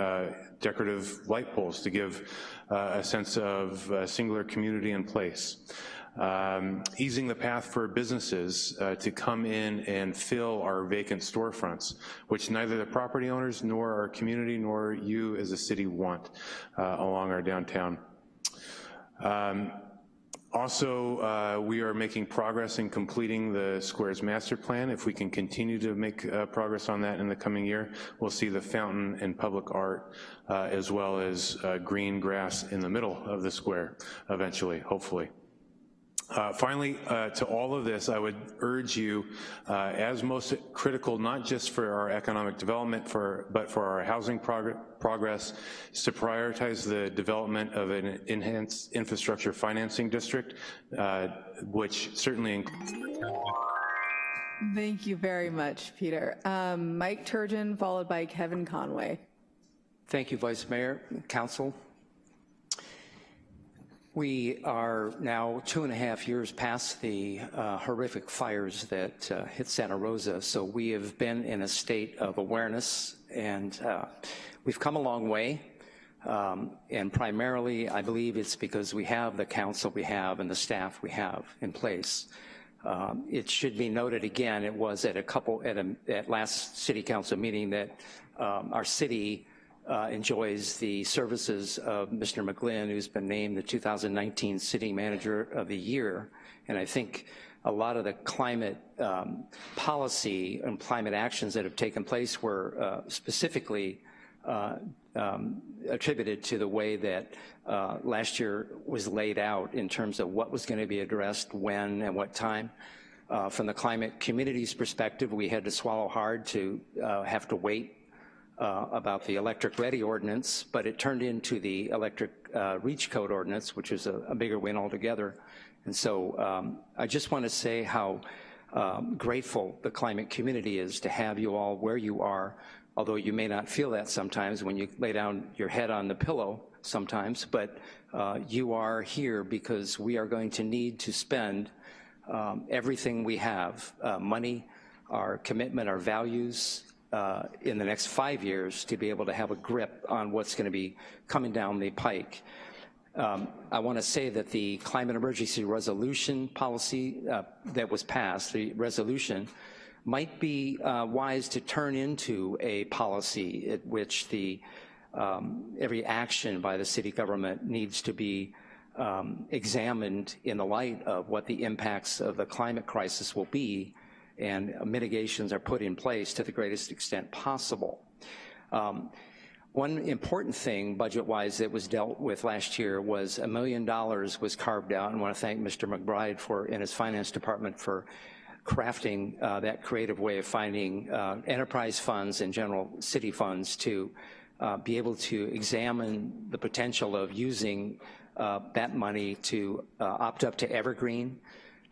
decorative light poles to give a sense of uh, singular community and place. Um, easing the path for businesses uh, to come in and fill our vacant storefronts, which neither the property owners nor our community nor you as a city want uh, along our downtown. Um, also, uh, we are making progress in completing the Squares Master Plan. If we can continue to make uh, progress on that in the coming year, we'll see the fountain and public art uh, as well as uh, green grass in the middle of the square eventually, hopefully. Uh, finally, uh, to all of this, I would urge you, uh, as most critical, not just for our economic development, for, but for our housing prog progress, is to prioritize the development of an enhanced infrastructure financing district, uh, which certainly Thank you very much, Peter. Um, Mike Turgeon, followed by Kevin Conway. Thank you, Vice Mayor, Council. We are now two and a half years past the uh, horrific fires that uh, hit Santa Rosa, so we have been in a state of awareness and uh, we've come a long way. Um, and primarily, I believe it's because we have the council we have and the staff we have in place. Um, it should be noted again, it was at a couple, at, a, at last city council meeting that um, our city uh, enjoys the services of Mr. McGlynn, who's been named the 2019 City Manager of the Year. And I think a lot of the climate um, policy and climate actions that have taken place were uh, specifically uh, um, attributed to the way that uh, last year was laid out in terms of what was going to be addressed when and what time. Uh, from the climate community's perspective, we had to swallow hard to uh, have to wait uh, about the electric ready ordinance, but it turned into the electric uh, reach code ordinance, which is a, a bigger win altogether. And so um, I just want to say how um, grateful the climate community is to have you all where you are, although you may not feel that sometimes when you lay down your head on the pillow sometimes, but uh, you are here because we are going to need to spend um, everything we have, uh, money, our commitment, our values, uh, in the next five years to be able to have a grip on what's gonna be coming down the pike. Um, I wanna say that the climate emergency resolution policy uh, that was passed, the resolution, might be uh, wise to turn into a policy at which the um, every action by the city government needs to be um, examined in the light of what the impacts of the climate crisis will be and mitigations are put in place to the greatest extent possible. Um, one important thing budget-wise that was dealt with last year was a million dollars was carved out, and I want to thank Mr. McBride for, in his finance department for crafting uh, that creative way of finding uh, enterprise funds and general city funds to uh, be able to examine the potential of using uh, that money to uh, opt up to evergreen,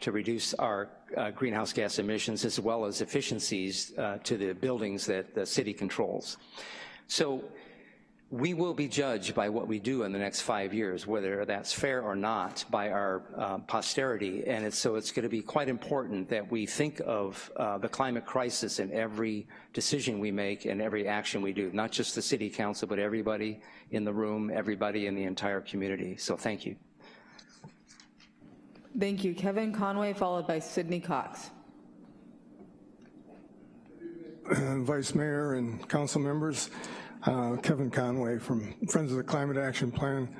to reduce our uh, greenhouse gas emissions as well as efficiencies to the buildings that the city controls. So we will be judged by what we do in the next five years, whether that's fair or not, by our uh, posterity. And it's, so it's gonna be quite important that we think of uh, the climate crisis in every decision we make and every action we do, not just the city council, but everybody in the room, everybody in the entire community. So thank you. Thank you. Kevin Conway, followed by Sydney Cox. *clears throat* Vice Mayor and council members, uh, Kevin Conway from Friends of the Climate Action Plan.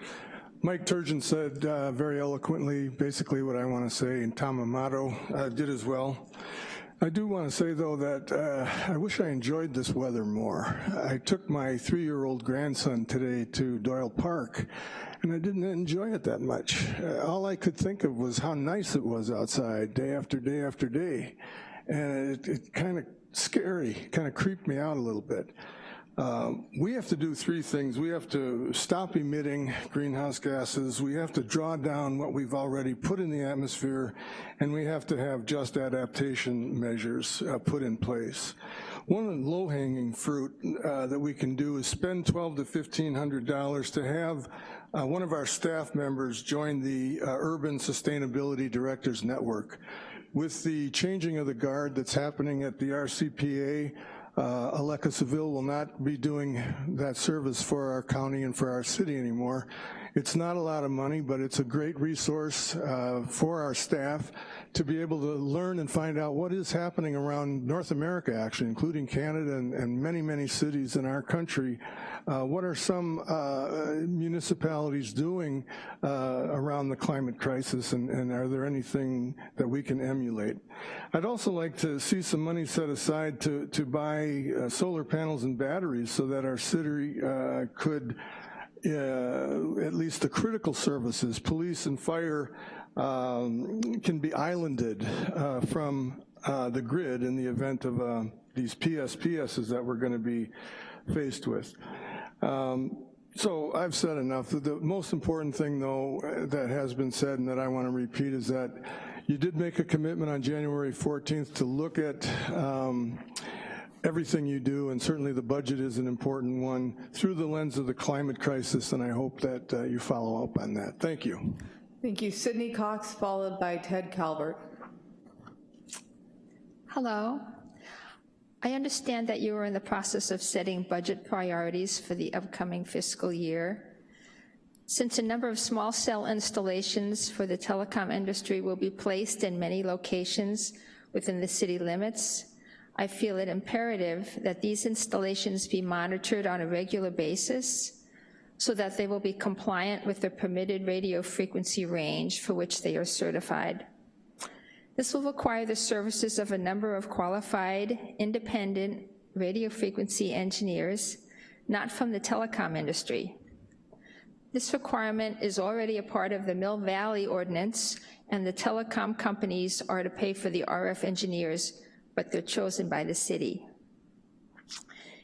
Mike Turgeon said uh, very eloquently basically what I want to say, and Tom Amato uh, did as well. I do want to say, though, that uh, I wish I enjoyed this weather more. I took my three-year-old grandson today to Doyle Park, and I didn't enjoy it that much. Uh, all I could think of was how nice it was outside day after day after day, and it, it kind of scary, kind of creeped me out a little bit. Um, we have to do three things. We have to stop emitting greenhouse gases, we have to draw down what we've already put in the atmosphere, and we have to have just adaptation measures uh, put in place. One of the low-hanging fruit uh, that we can do is spend twelve to $1,500 to have uh, one of our staff members joined the uh, Urban Sustainability Directors Network. With the changing of the guard that's happening at the RCPA, uh, Aleka Seville will not be doing that service for our county and for our city anymore. It's not a lot of money, but it's a great resource uh, for our staff to be able to learn and find out what is happening around North America, actually, including Canada and, and many, many cities in our country. Uh, what are some uh, municipalities doing uh, around the climate crisis, and, and, are there anything that we can emulate? I'd also like to see some money set aside to, to buy uh, solar panels and batteries so that our city uh, could uh, at least the critical services, police and fire, um, can be islanded uh, from uh, the grid in the event of uh, these PSPSs that we're gonna be faced with. Um, so I've said enough. The most important thing though that has been said and that I wanna repeat is that you did make a commitment on January 14th to look at um, everything you do, and certainly the budget is an important one, through the lens of the climate crisis, and I hope that uh, you follow up on that. Thank you. Thank you. Sydney Cox, followed by Ted Calvert. Hello. I understand that you are in the process of setting budget priorities for the upcoming fiscal year. Since a number of small cell installations for the telecom industry will be placed in many locations within the city limits, I feel it imperative that these installations be monitored on a regular basis so that they will be compliant with the permitted radio frequency range for which they are certified. This will require the services of a number of qualified, independent radio frequency engineers, not from the telecom industry. This requirement is already a part of the Mill Valley Ordinance, and the telecom companies are to pay for the RF engineers but they're chosen by the city.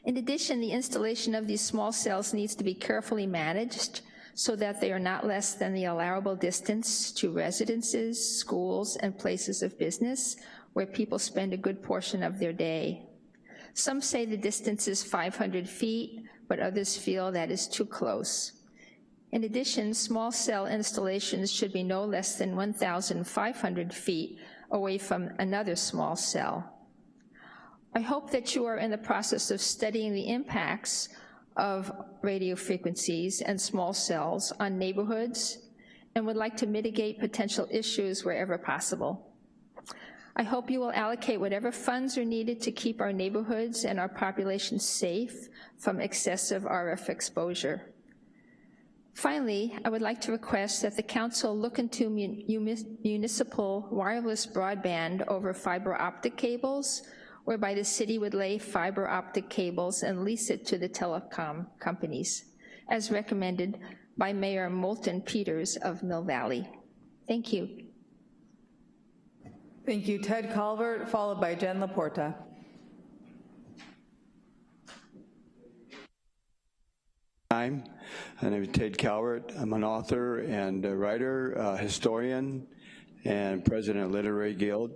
In addition, the installation of these small cells needs to be carefully managed so that they are not less than the allowable distance to residences, schools, and places of business where people spend a good portion of their day. Some say the distance is 500 feet, but others feel that is too close. In addition, small cell installations should be no less than 1,500 feet away from another small cell. I hope that you are in the process of studying the impacts of radio frequencies and small cells on neighborhoods and would like to mitigate potential issues wherever possible. I hope you will allocate whatever funds are needed to keep our neighborhoods and our population safe from excessive RF exposure. Finally, I would like to request that the council look into municipal wireless broadband over fiber optic cables whereby the city would lay fiber optic cables and lease it to the telecom companies, as recommended by Mayor Moulton Peters of Mill Valley. Thank you. Thank you, Ted Calvert, followed by Jen Laporta. time. My name is Ted Calvert. I'm an author and a writer, uh, historian, and president of Literary Guild.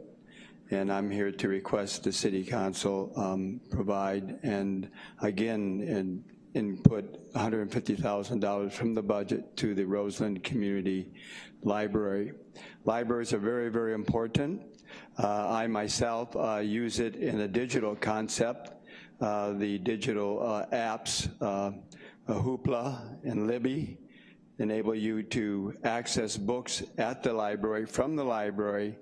And I'm here to request the City Council um, provide and again in, input $150,000 from the budget to the Roseland Community Library. Libraries are very, very important. Uh, I myself uh, use it in a digital concept, uh, the digital uh, apps uh, Hoopla and Libby enable you to access books at the library, from the library,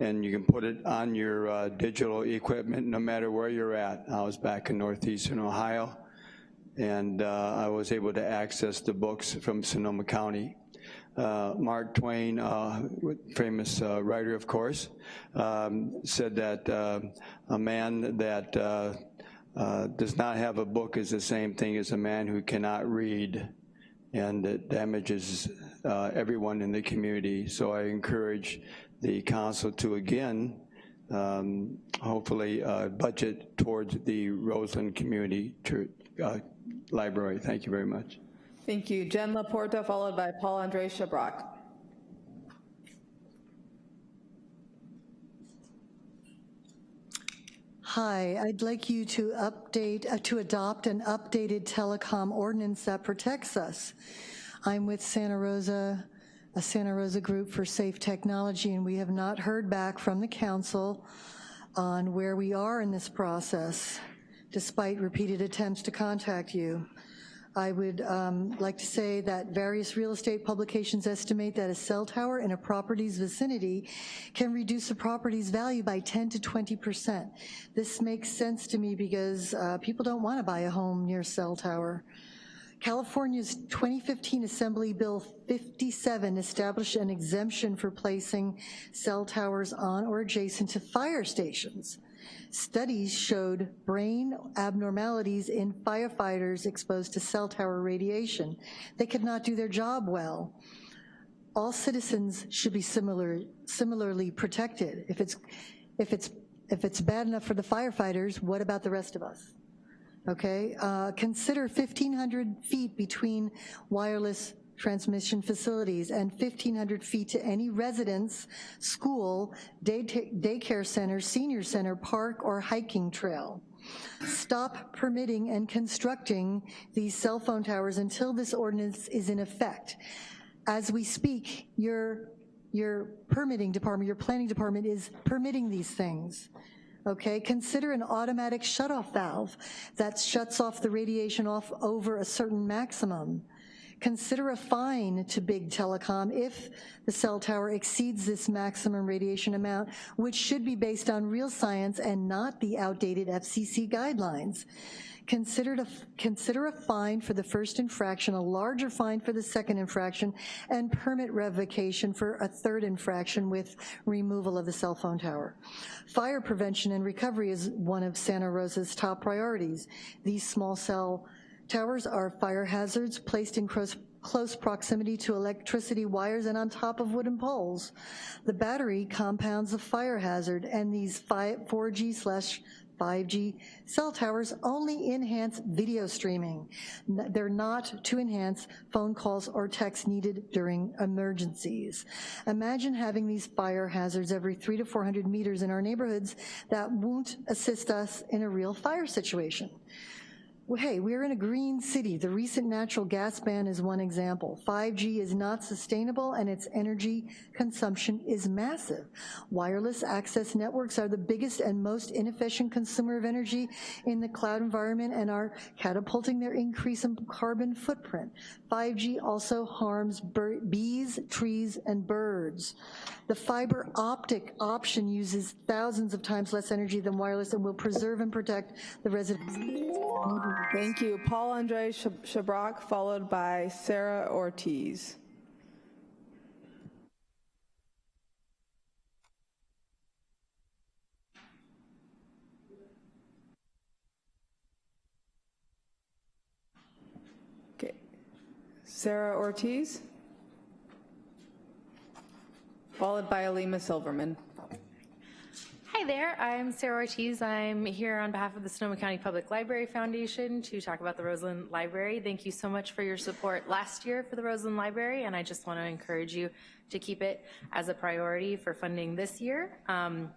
and you can put it on your uh, digital equipment no matter where you're at. I was back in Northeastern Ohio, and uh, I was able to access the books from Sonoma County. Uh, Mark Twain, uh, famous uh, writer, of course, um, said that uh, a man that does not have a book is the same thing as a man who cannot read, and it damages uh, everyone in the community. So I encourage the council to again, um, hopefully uh, budget towards the Roseland Community Church, uh, Library. Thank you very much. Thank you. Jen Laporta, followed by Paul Andre Shabrock. Hi, I'd like you to update, uh, to adopt an updated telecom ordinance that protects us. I'm with Santa Rosa, a Santa Rosa group for safe technology, and we have not heard back from the council on where we are in this process, despite repeated attempts to contact you. I would um, like to say that various real estate publications estimate that a cell tower in a property's vicinity can reduce a property's value by 10 to 20%. This makes sense to me because uh, people don't wanna buy a home near cell tower. California's 2015 Assembly Bill 57 established an exemption for placing cell towers on or adjacent to fire stations. Studies showed brain abnormalities in firefighters exposed to cell tower radiation. They could not do their job well. All citizens should be similar, similarly protected. If it's, if, it's, if it's bad enough for the firefighters, what about the rest of us? Okay, uh, consider 1,500 feet between wireless transmission facilities and 1,500 feet to any residence, school, day daycare center, senior center, park, or hiking trail. Stop permitting and constructing these cell phone towers until this ordinance is in effect. As we speak, your, your permitting department, your planning department is permitting these things okay? Consider an automatic shutoff valve that shuts off the radiation off over a certain maximum. Consider a fine to big telecom if the cell tower exceeds this maximum radiation amount, which should be based on real science and not the outdated FCC guidelines. Consider a, consider a fine for the first infraction, a larger fine for the second infraction, and permit revocation for a third infraction with removal of the cell phone tower. Fire prevention and recovery is one of Santa Rosa's top priorities. These small cell Towers are fire hazards placed in close, close proximity to electricity wires and on top of wooden poles. The battery compounds a fire hazard and these 4G slash 5G cell towers only enhance video streaming. They're not to enhance phone calls or texts needed during emergencies. Imagine having these fire hazards every three to 400 meters in our neighborhoods that won't assist us in a real fire situation. Hey, we're in a green city. The recent natural gas ban is one example. 5G is not sustainable and its energy consumption is massive. Wireless access networks are the biggest and most inefficient consumer of energy in the cloud environment and are catapulting their increase in carbon footprint. 5G also harms bees, trees, and birds. The fiber optic option uses thousands of times less energy than wireless and will preserve and protect the residents. Thank you. Paul Andre Shabrock, followed by Sarah Ortiz. Okay. Sarah Ortiz, followed by Alima Silverman. Hi there, I'm Sarah Ortiz. I'm here on behalf of the Sonoma County Public Library Foundation to talk about the Roseland Library. Thank you so much for your support last year for the Roseland Library, and I just want to encourage you to keep it as a priority for funding this year. Um,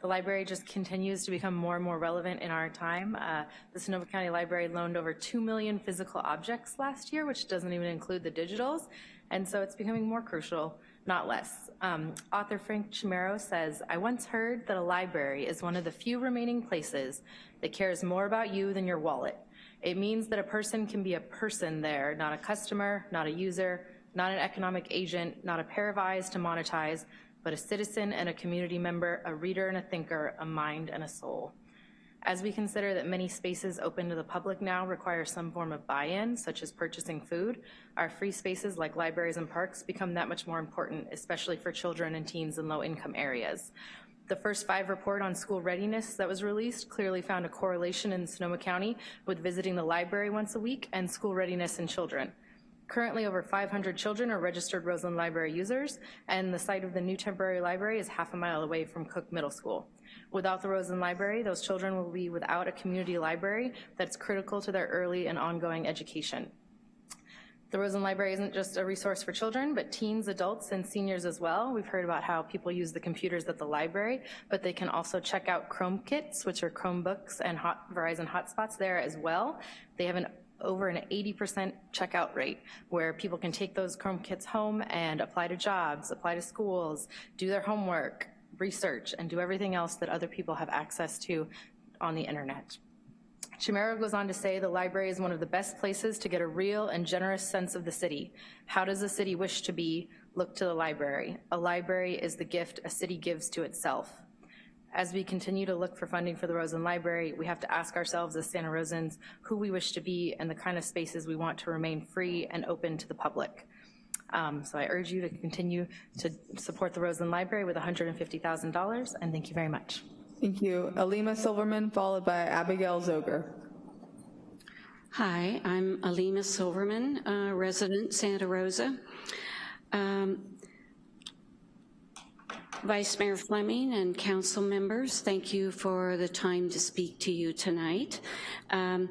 the library just continues to become more and more relevant in our time. Uh, the Sonoma County Library loaned over 2 million physical objects last year, which doesn't even include the digitals, and so it's becoming more crucial, not less. Um, author Frank Chimero says, I once heard that a library is one of the few remaining places that cares more about you than your wallet. It means that a person can be a person there, not a customer, not a user, not an economic agent, not a pair of eyes to monetize, but a citizen and a community member, a reader and a thinker, a mind and a soul. As we consider that many spaces open to the public now require some form of buy-in, such as purchasing food, our free spaces like libraries and parks become that much more important, especially for children and teens in low-income areas. The first five report on school readiness that was released clearly found a correlation in Sonoma County with visiting the library once a week and school readiness in children. Currently, over 500 children are registered Roseland Library users, and the site of the new temporary library is half a mile away from Cook Middle School. Without the Roseland Library, those children will be without a community library that's critical to their early and ongoing education. The Roseland Library isn't just a resource for children, but teens, adults, and seniors as well. We've heard about how people use the computers at the library, but they can also check out Chrome kits, which are Chromebooks and hot, Verizon hotspots there as well. They have an over an 80% checkout rate where people can take those Chrome kits home and apply to jobs, apply to schools, do their homework, research, and do everything else that other people have access to on the internet. Chimero goes on to say the library is one of the best places to get a real and generous sense of the city. How does a city wish to be? Look to the library. A library is the gift a city gives to itself. As we continue to look for funding for the Roseland Library, we have to ask ourselves as Santa Rosans who we wish to be and the kind of spaces we want to remain free and open to the public. Um, so I urge you to continue to support the Roseland Library with $150,000, and thank you very much. Thank you. Alima Silverman, followed by Abigail Zoger. Hi, I'm Alima Silverman, uh, resident Santa Rosa. Um, Vice Mayor Fleming and council members, thank you for the time to speak to you tonight. Um,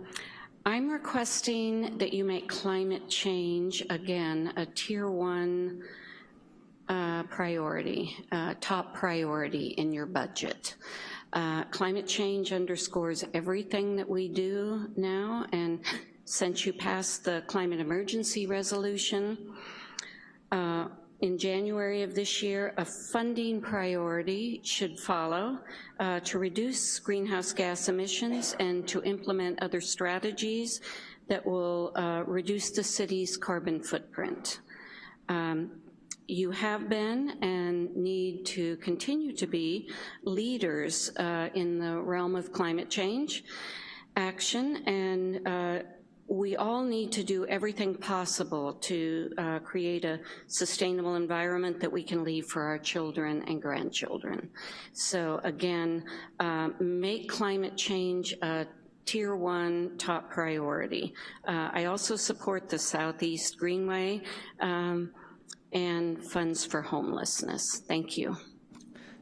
I'm requesting that you make climate change, again, a tier one uh, priority, uh, top priority in your budget. Uh, climate change underscores everything that we do now, and since you passed the climate emergency resolution, uh, in January of this year, a funding priority should follow uh, to reduce greenhouse gas emissions and to implement other strategies that will uh, reduce the city's carbon footprint. Um, you have been and need to continue to be leaders uh, in the realm of climate change action and uh, we all need to do everything possible to uh, create a sustainable environment that we can leave for our children and grandchildren. So again, uh, make climate change a tier one top priority. Uh, I also support the Southeast Greenway um, and funds for homelessness. Thank you.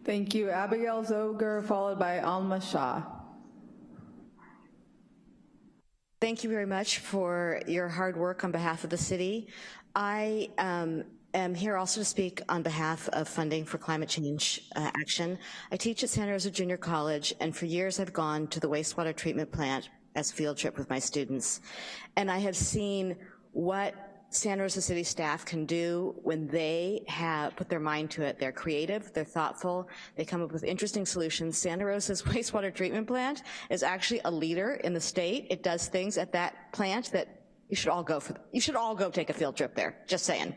Thank you. Abigail Zoger, followed by Alma Shah. Thank you very much for your hard work on behalf of the city. I um, am here also to speak on behalf of funding for climate change uh, action. I teach at Santa Rosa Junior College, and for years I've gone to the wastewater treatment plant as field trip with my students. And I have seen what Santa Rosa City staff can do when they have put their mind to it. They're creative, they're thoughtful, they come up with interesting solutions. Santa Rosa's *laughs* wastewater treatment plant is actually a leader in the state. It does things at that plant that you should all go for, you should all go take a field trip there, just saying.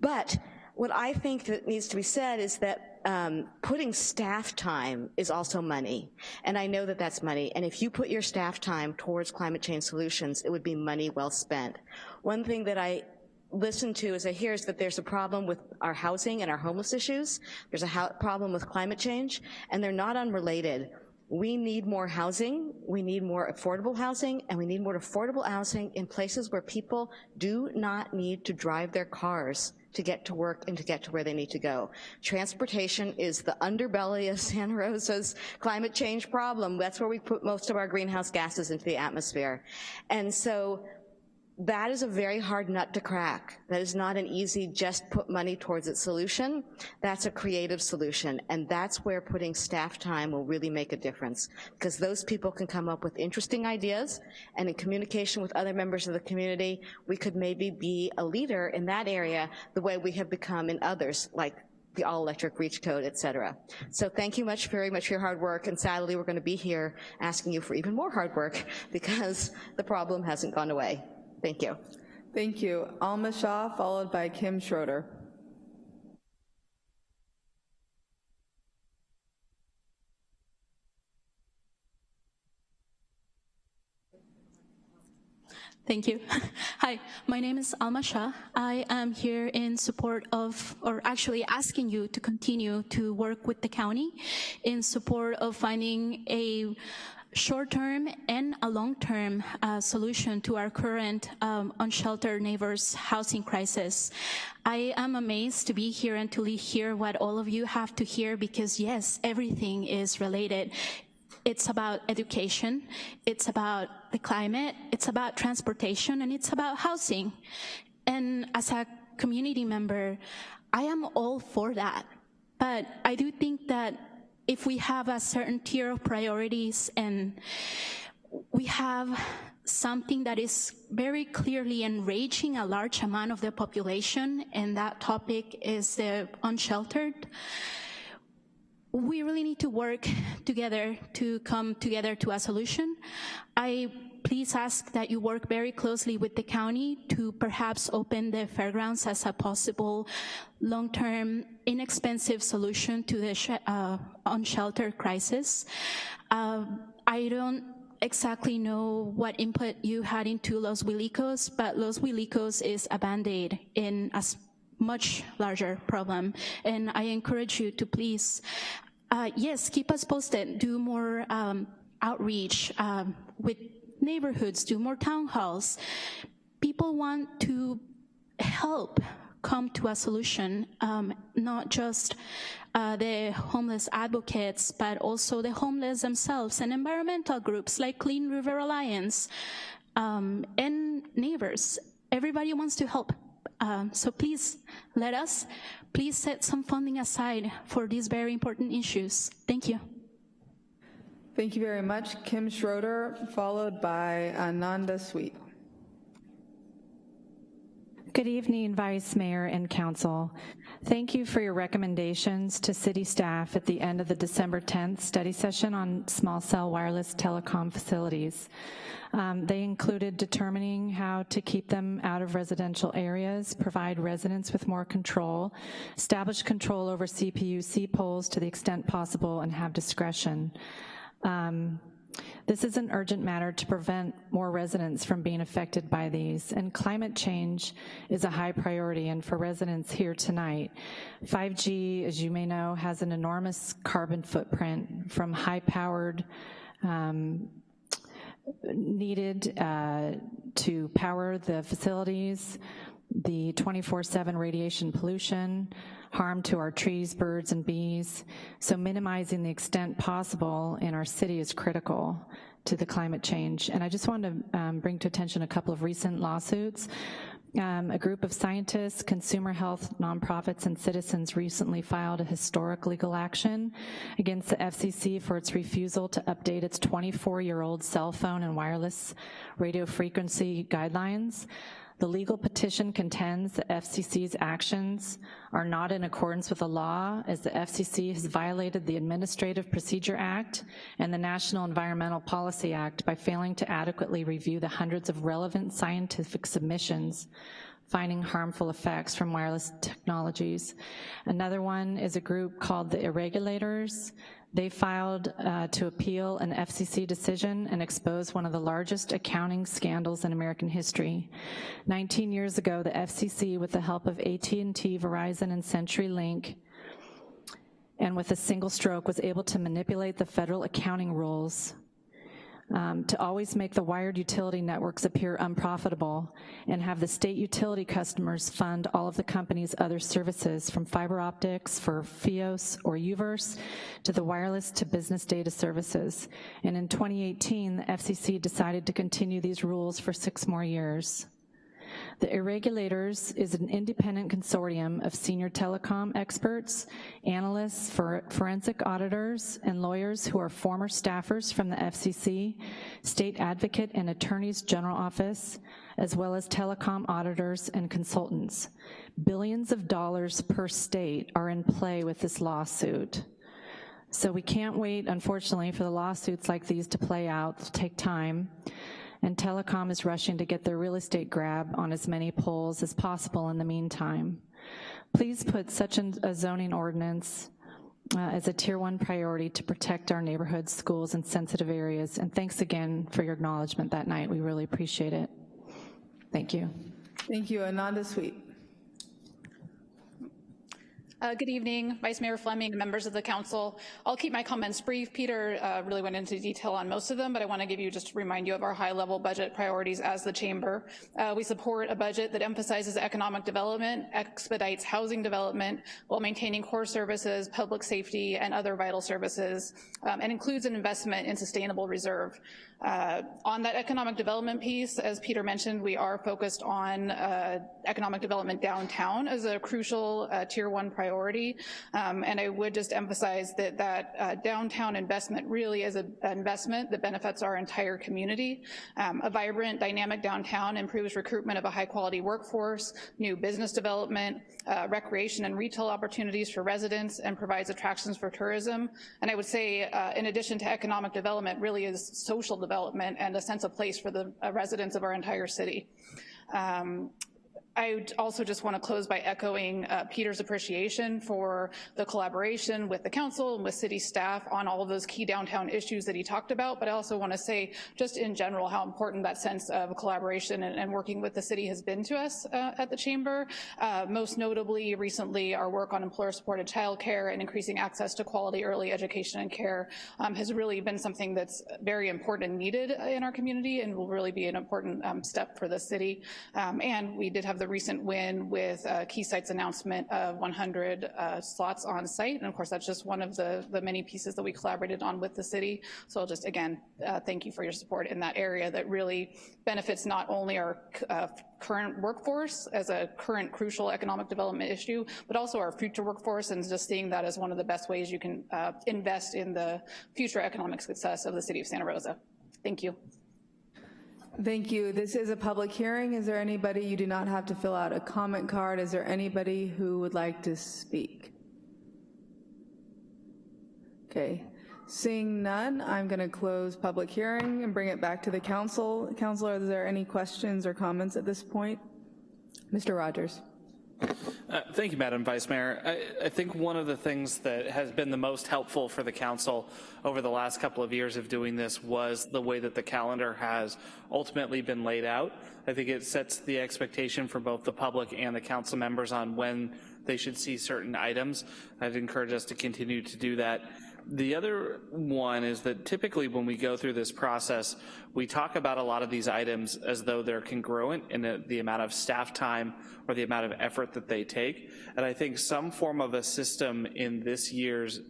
But what I think that needs to be said is that um, putting staff time is also money. And I know that that's money. And if you put your staff time towards climate change solutions, it would be money well spent. One thing that I listen to as I hear is that there's a problem with our housing and our homeless issues. There's a problem with climate change, and they're not unrelated. We need more housing, we need more affordable housing, and we need more affordable housing in places where people do not need to drive their cars to get to work and to get to where they need to go. Transportation is the underbelly of Santa Rosa's climate change problem. That's where we put most of our greenhouse gases into the atmosphere. And so that is a very hard nut to crack. That is not an easy just put money towards its solution. That's a creative solution, and that's where putting staff time will really make a difference, because those people can come up with interesting ideas, and in communication with other members of the community, we could maybe be a leader in that area the way we have become in others, like the all-electric reach code, et cetera. So thank you much, very much for your hard work, and sadly, we're gonna be here asking you for even more hard work *laughs* because the problem hasn't gone away. Thank you. Thank you. Alma Shah, followed by Kim Schroeder. Thank you. *laughs* Hi, my name is Alma Shah. I am here in support of, or actually asking you to continue to work with the county in support of finding a short-term and a long-term uh, solution to our current um, unsheltered neighbors housing crisis. I am amazed to be here and to hear what all of you have to hear because yes, everything is related. It's about education, it's about the climate, it's about transportation, and it's about housing. And as a community member, I am all for that. But I do think that if we have a certain tier of priorities and we have something that is very clearly enraging a large amount of the population, and that topic is the unsheltered, we really need to work together to come together to a solution. I please ask that you work very closely with the county to perhaps open the fairgrounds as a possible long-term, inexpensive solution to the uh, unsheltered crisis. Uh, I don't exactly know what input you had into Los Guilicos, but Los Guilicos is a band-aid in a much larger problem. And I encourage you to please, uh, yes, keep us posted, do more um, outreach um, with neighborhoods, do more town halls. People want to help come to a solution, um, not just uh, the homeless advocates, but also the homeless themselves and environmental groups like Clean River Alliance um, and neighbors. Everybody wants to help. Um, so please let us, please set some funding aside for these very important issues. Thank you. Thank you very much. Kim Schroeder, followed by Ananda Sweet. Good evening, Vice Mayor and Council. Thank you for your recommendations to city staff at the end of the December 10th study session on small cell wireless telecom facilities. Um, they included determining how to keep them out of residential areas, provide residents with more control, establish control over CPU-C poles to the extent possible, and have discretion. Um, this is an urgent matter to prevent more residents from being affected by these, and climate change is a high priority, and for residents here tonight, 5G, as you may know, has an enormous carbon footprint from high-powered um, needed uh, to power the facilities, the 24-7 radiation pollution, harm to our trees, birds, and bees. So minimizing the extent possible in our city is critical to the climate change. And I just wanted to um, bring to attention a couple of recent lawsuits. Um, a group of scientists, consumer health nonprofits, and citizens recently filed a historic legal action against the FCC for its refusal to update its 24-year-old cell phone and wireless radio frequency guidelines. The legal petition contends that FCC's actions are not in accordance with the law as the FCC has violated the Administrative Procedure Act and the National Environmental Policy Act by failing to adequately review the hundreds of relevant scientific submissions finding harmful effects from wireless technologies. Another one is a group called the Irregulators. They filed uh, to appeal an FCC decision and expose one of the largest accounting scandals in American history. 19 years ago, the FCC, with the help of AT&T, Verizon, and CenturyLink, and with a single stroke was able to manipulate the federal accounting rules um, to always make the wired utility networks appear unprofitable and have the state utility customers fund all of the company's other services from fiber optics for FIOS or UVerse to the wireless to business data services. And in 2018, the FCC decided to continue these rules for six more years. The Irregulators is an independent consortium of senior telecom experts, analysts, for forensic auditors, and lawyers who are former staffers from the FCC, State Advocate and Attorney's General Office, as well as telecom auditors and consultants. Billions of dollars per state are in play with this lawsuit. So we can't wait, unfortunately, for the lawsuits like these to play out, It'll take time and telecom is rushing to get their real estate grab on as many poles as possible in the meantime. Please put such a zoning ordinance uh, as a tier one priority to protect our neighborhoods, schools, and sensitive areas. And thanks again for your acknowledgement that night. We really appreciate it. Thank you. Thank you. Ananda Sweet. Uh, good evening, Vice Mayor Fleming, members of the council. I'll keep my comments brief. Peter uh, really went into detail on most of them, but I want to give you just to remind you of our high-level budget priorities as the chamber. Uh, we support a budget that emphasizes economic development, expedites housing development while maintaining core services, public safety, and other vital services, um, and includes an investment in sustainable reserve. Uh, on that economic development piece, as Peter mentioned, we are focused on uh, economic development downtown as a crucial uh, tier one priority. Um, and I would just emphasize that that uh, downtown investment really is an investment that benefits our entire community. Um, a vibrant, dynamic downtown improves recruitment of a high quality workforce, new business development, uh, recreation and retail opportunities for residents, and provides attractions for tourism. And I would say, uh, in addition to economic development, really is social development and a sense of place for the uh, residents of our entire city. Um, I also just want to close by echoing uh, Peter's appreciation for the collaboration with the council and with city staff on all of those key downtown issues that he talked about, but I also want to say just in general how important that sense of collaboration and, and working with the city has been to us uh, at the chamber. Uh, most notably, recently, our work on employer-supported childcare and increasing access to quality early education and care um, has really been something that's very important and needed in our community and will really be an important um, step for the city. Um, and we did have the the recent win with uh, Keysight's announcement of 100 uh, slots on site. And of course, that's just one of the, the many pieces that we collaborated on with the city. So I'll just, again, uh, thank you for your support in that area that really benefits not only our uh, current workforce as a current crucial economic development issue, but also our future workforce and just seeing that as one of the best ways you can uh, invest in the future economic success of the city of Santa Rosa. Thank you. Thank you. This is a public hearing. Is there anybody, you do not have to fill out a comment card. Is there anybody who would like to speak? Okay. Seeing none, I'm going to close public hearing and bring it back to the council. Councilor, is there any questions or comments at this point? Mr. Rogers. Uh, thank you, Madam Vice Mayor. I, I, think one of the things that has been the most helpful for the council over the last couple of years of doing this was the way that the calendar has ultimately been laid out. I think it sets the expectation for both the public and the council members on when they should see certain items. I'd encourage us to continue to do that. The other one is that typically when we go through this process, we talk about a lot of these items as though they're congruent in the, the amount of staff time or the amount of effort that they take. And I think some form of a system in this year's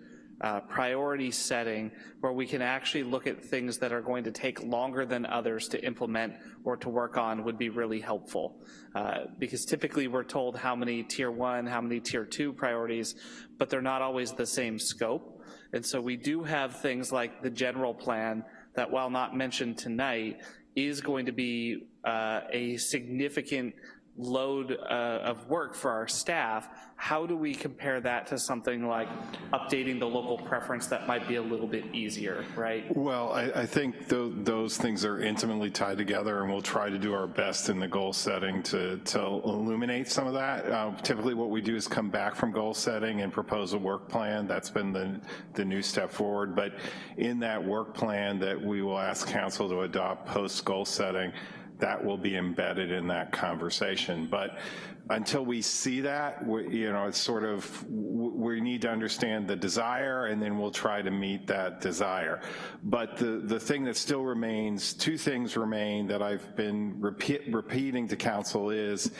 uh, priority setting where we can actually look at things that are going to take longer than others to implement or to work on would be really helpful. Uh, because typically we're told how many tier one, how many tier two priorities, but they're not always the same scope. And so we do have things like the general plan that while not mentioned tonight, is going to be uh, a significant load uh, of work for our staff, how do we compare that to something like updating the local preference that might be a little bit easier, right? Well, I, I think th those things are intimately tied together and we'll try to do our best in the goal setting to, to illuminate some of that. Uh, typically what we do is come back from goal setting and propose a work plan. That's been the, the new step forward. But in that work plan that we will ask council to adopt post goal setting, that will be embedded in that conversation. But until we see that, we, you know, it's sort of, we need to understand the desire and then we'll try to meet that desire. But the, the thing that still remains, two things remain that I've been repeat, repeating to council is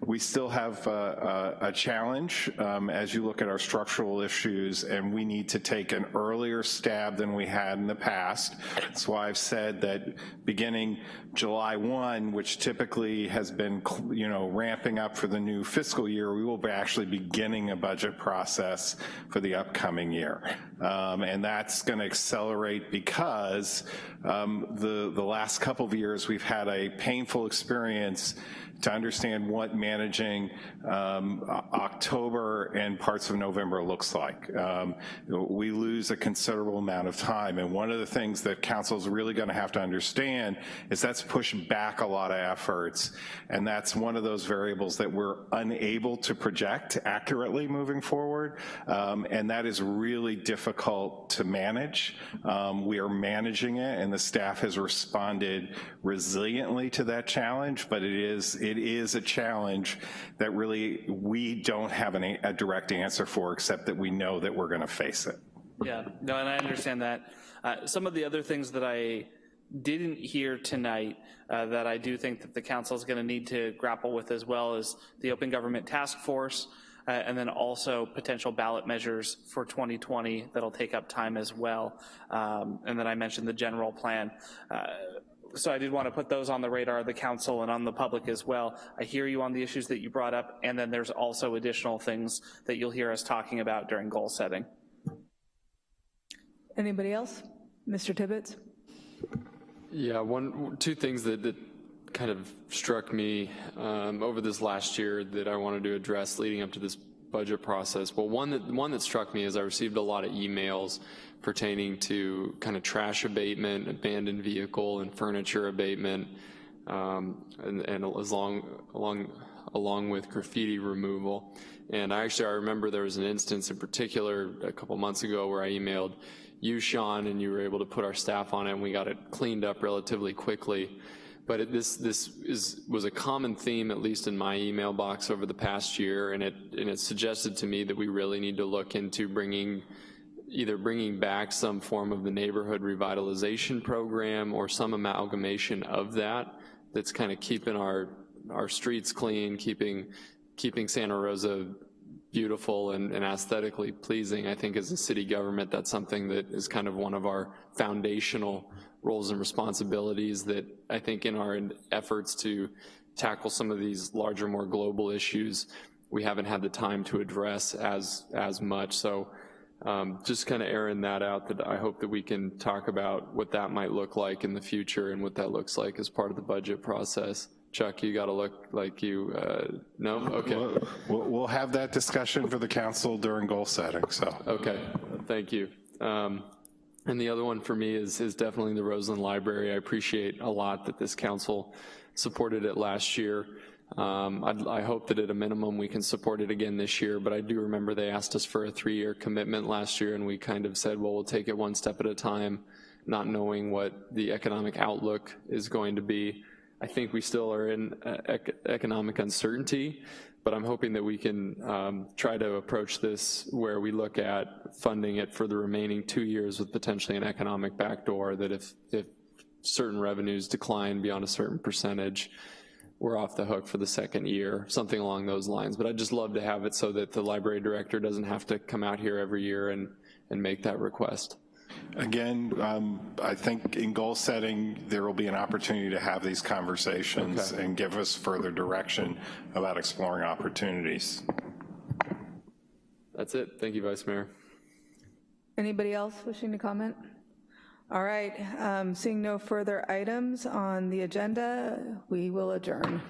we still have a, a, a challenge um, as you look at our structural issues and we need to take an earlier stab than we had in the past. That's why I've said that beginning July 1, which typically has been, you know, ramping up for the new fiscal year, we will be actually beginning a budget process for the upcoming year. Um, and that's gonna accelerate because um, the, the last couple of years we've had a painful experience to understand what managing um, October and parts of November looks like. Um, we lose a considerable amount of time, and one of the things that council is really gonna have to understand is that's pushing back a lot of efforts, and that's one of those variables that we're unable to project accurately moving forward, um, and that is really difficult to manage. Um, we are managing it, and the staff has responded resiliently to that challenge, but it is, it is a challenge that really we don't have an, a direct answer for, except that we know that we're gonna face it. Yeah, no, and I understand that. Uh, some of the other things that I didn't hear tonight uh, that I do think that the council is gonna need to grapple with as well is the Open Government Task Force, uh, and then also potential ballot measures for 2020 that'll take up time as well. Um, and then I mentioned the general plan. Uh, so I did want to put those on the radar of the council and on the public as well. I hear you on the issues that you brought up, and then there's also additional things that you'll hear us talking about during goal setting. Anybody else? Mr. Tibbetts? Yeah, one, two things that, that kind of struck me um, over this last year that I wanted to address leading up to this budget process. Well, one that, one that struck me is I received a lot of emails pertaining to kind of trash abatement, abandoned vehicle and furniture abatement, um, and, and along, along, along with graffiti removal. And I actually, I remember there was an instance in particular a couple months ago where I emailed you, Sean, and you were able to put our staff on it and we got it cleaned up relatively quickly. But it, this, this is, was a common theme, at least in my email box over the past year, and it, and it suggested to me that we really need to look into bringing either bringing back some form of the neighborhood revitalization program or some amalgamation of that that's kind of keeping our our streets clean, keeping keeping Santa Rosa beautiful and, and, aesthetically pleasing. I think as a city government, that's something that is kind of one of our foundational roles and responsibilities that I think in our efforts to tackle some of these larger, more global issues, we haven't had the time to address as, as much. So um, just kind of airing that out that I hope that we can talk about what that might look like in the future and what that looks like as part of the budget process. Chuck, you got to look like you, uh, no? Okay. We'll, we'll, have that discussion for the council during goal setting, so. Okay, thank you. Um, and the other one for me is, is definitely the Roseland Library. I appreciate a lot that this council supported it last year. Um, i hope that at a minimum we can support it again this year, but I do remember they asked us for a three-year commitment last year and we kind of said, well, we'll take it one step at a time, not knowing what the economic outlook is going to be. I think we still are in uh, ec economic uncertainty, but I'm hoping that we can um, try to approach this where we look at funding it for the remaining two years with potentially an economic backdoor that if, if certain revenues decline beyond a certain percentage, we're off the hook for the second year, something along those lines. But I'd just love to have it so that the library director doesn't have to come out here every year and, and make that request. Again, um, I think in goal setting, there will be an opportunity to have these conversations okay. and give us further direction about exploring opportunities. That's it. Thank you, Vice Mayor. Anybody else wishing to comment? All right, um, seeing no further items on the agenda, we will adjourn.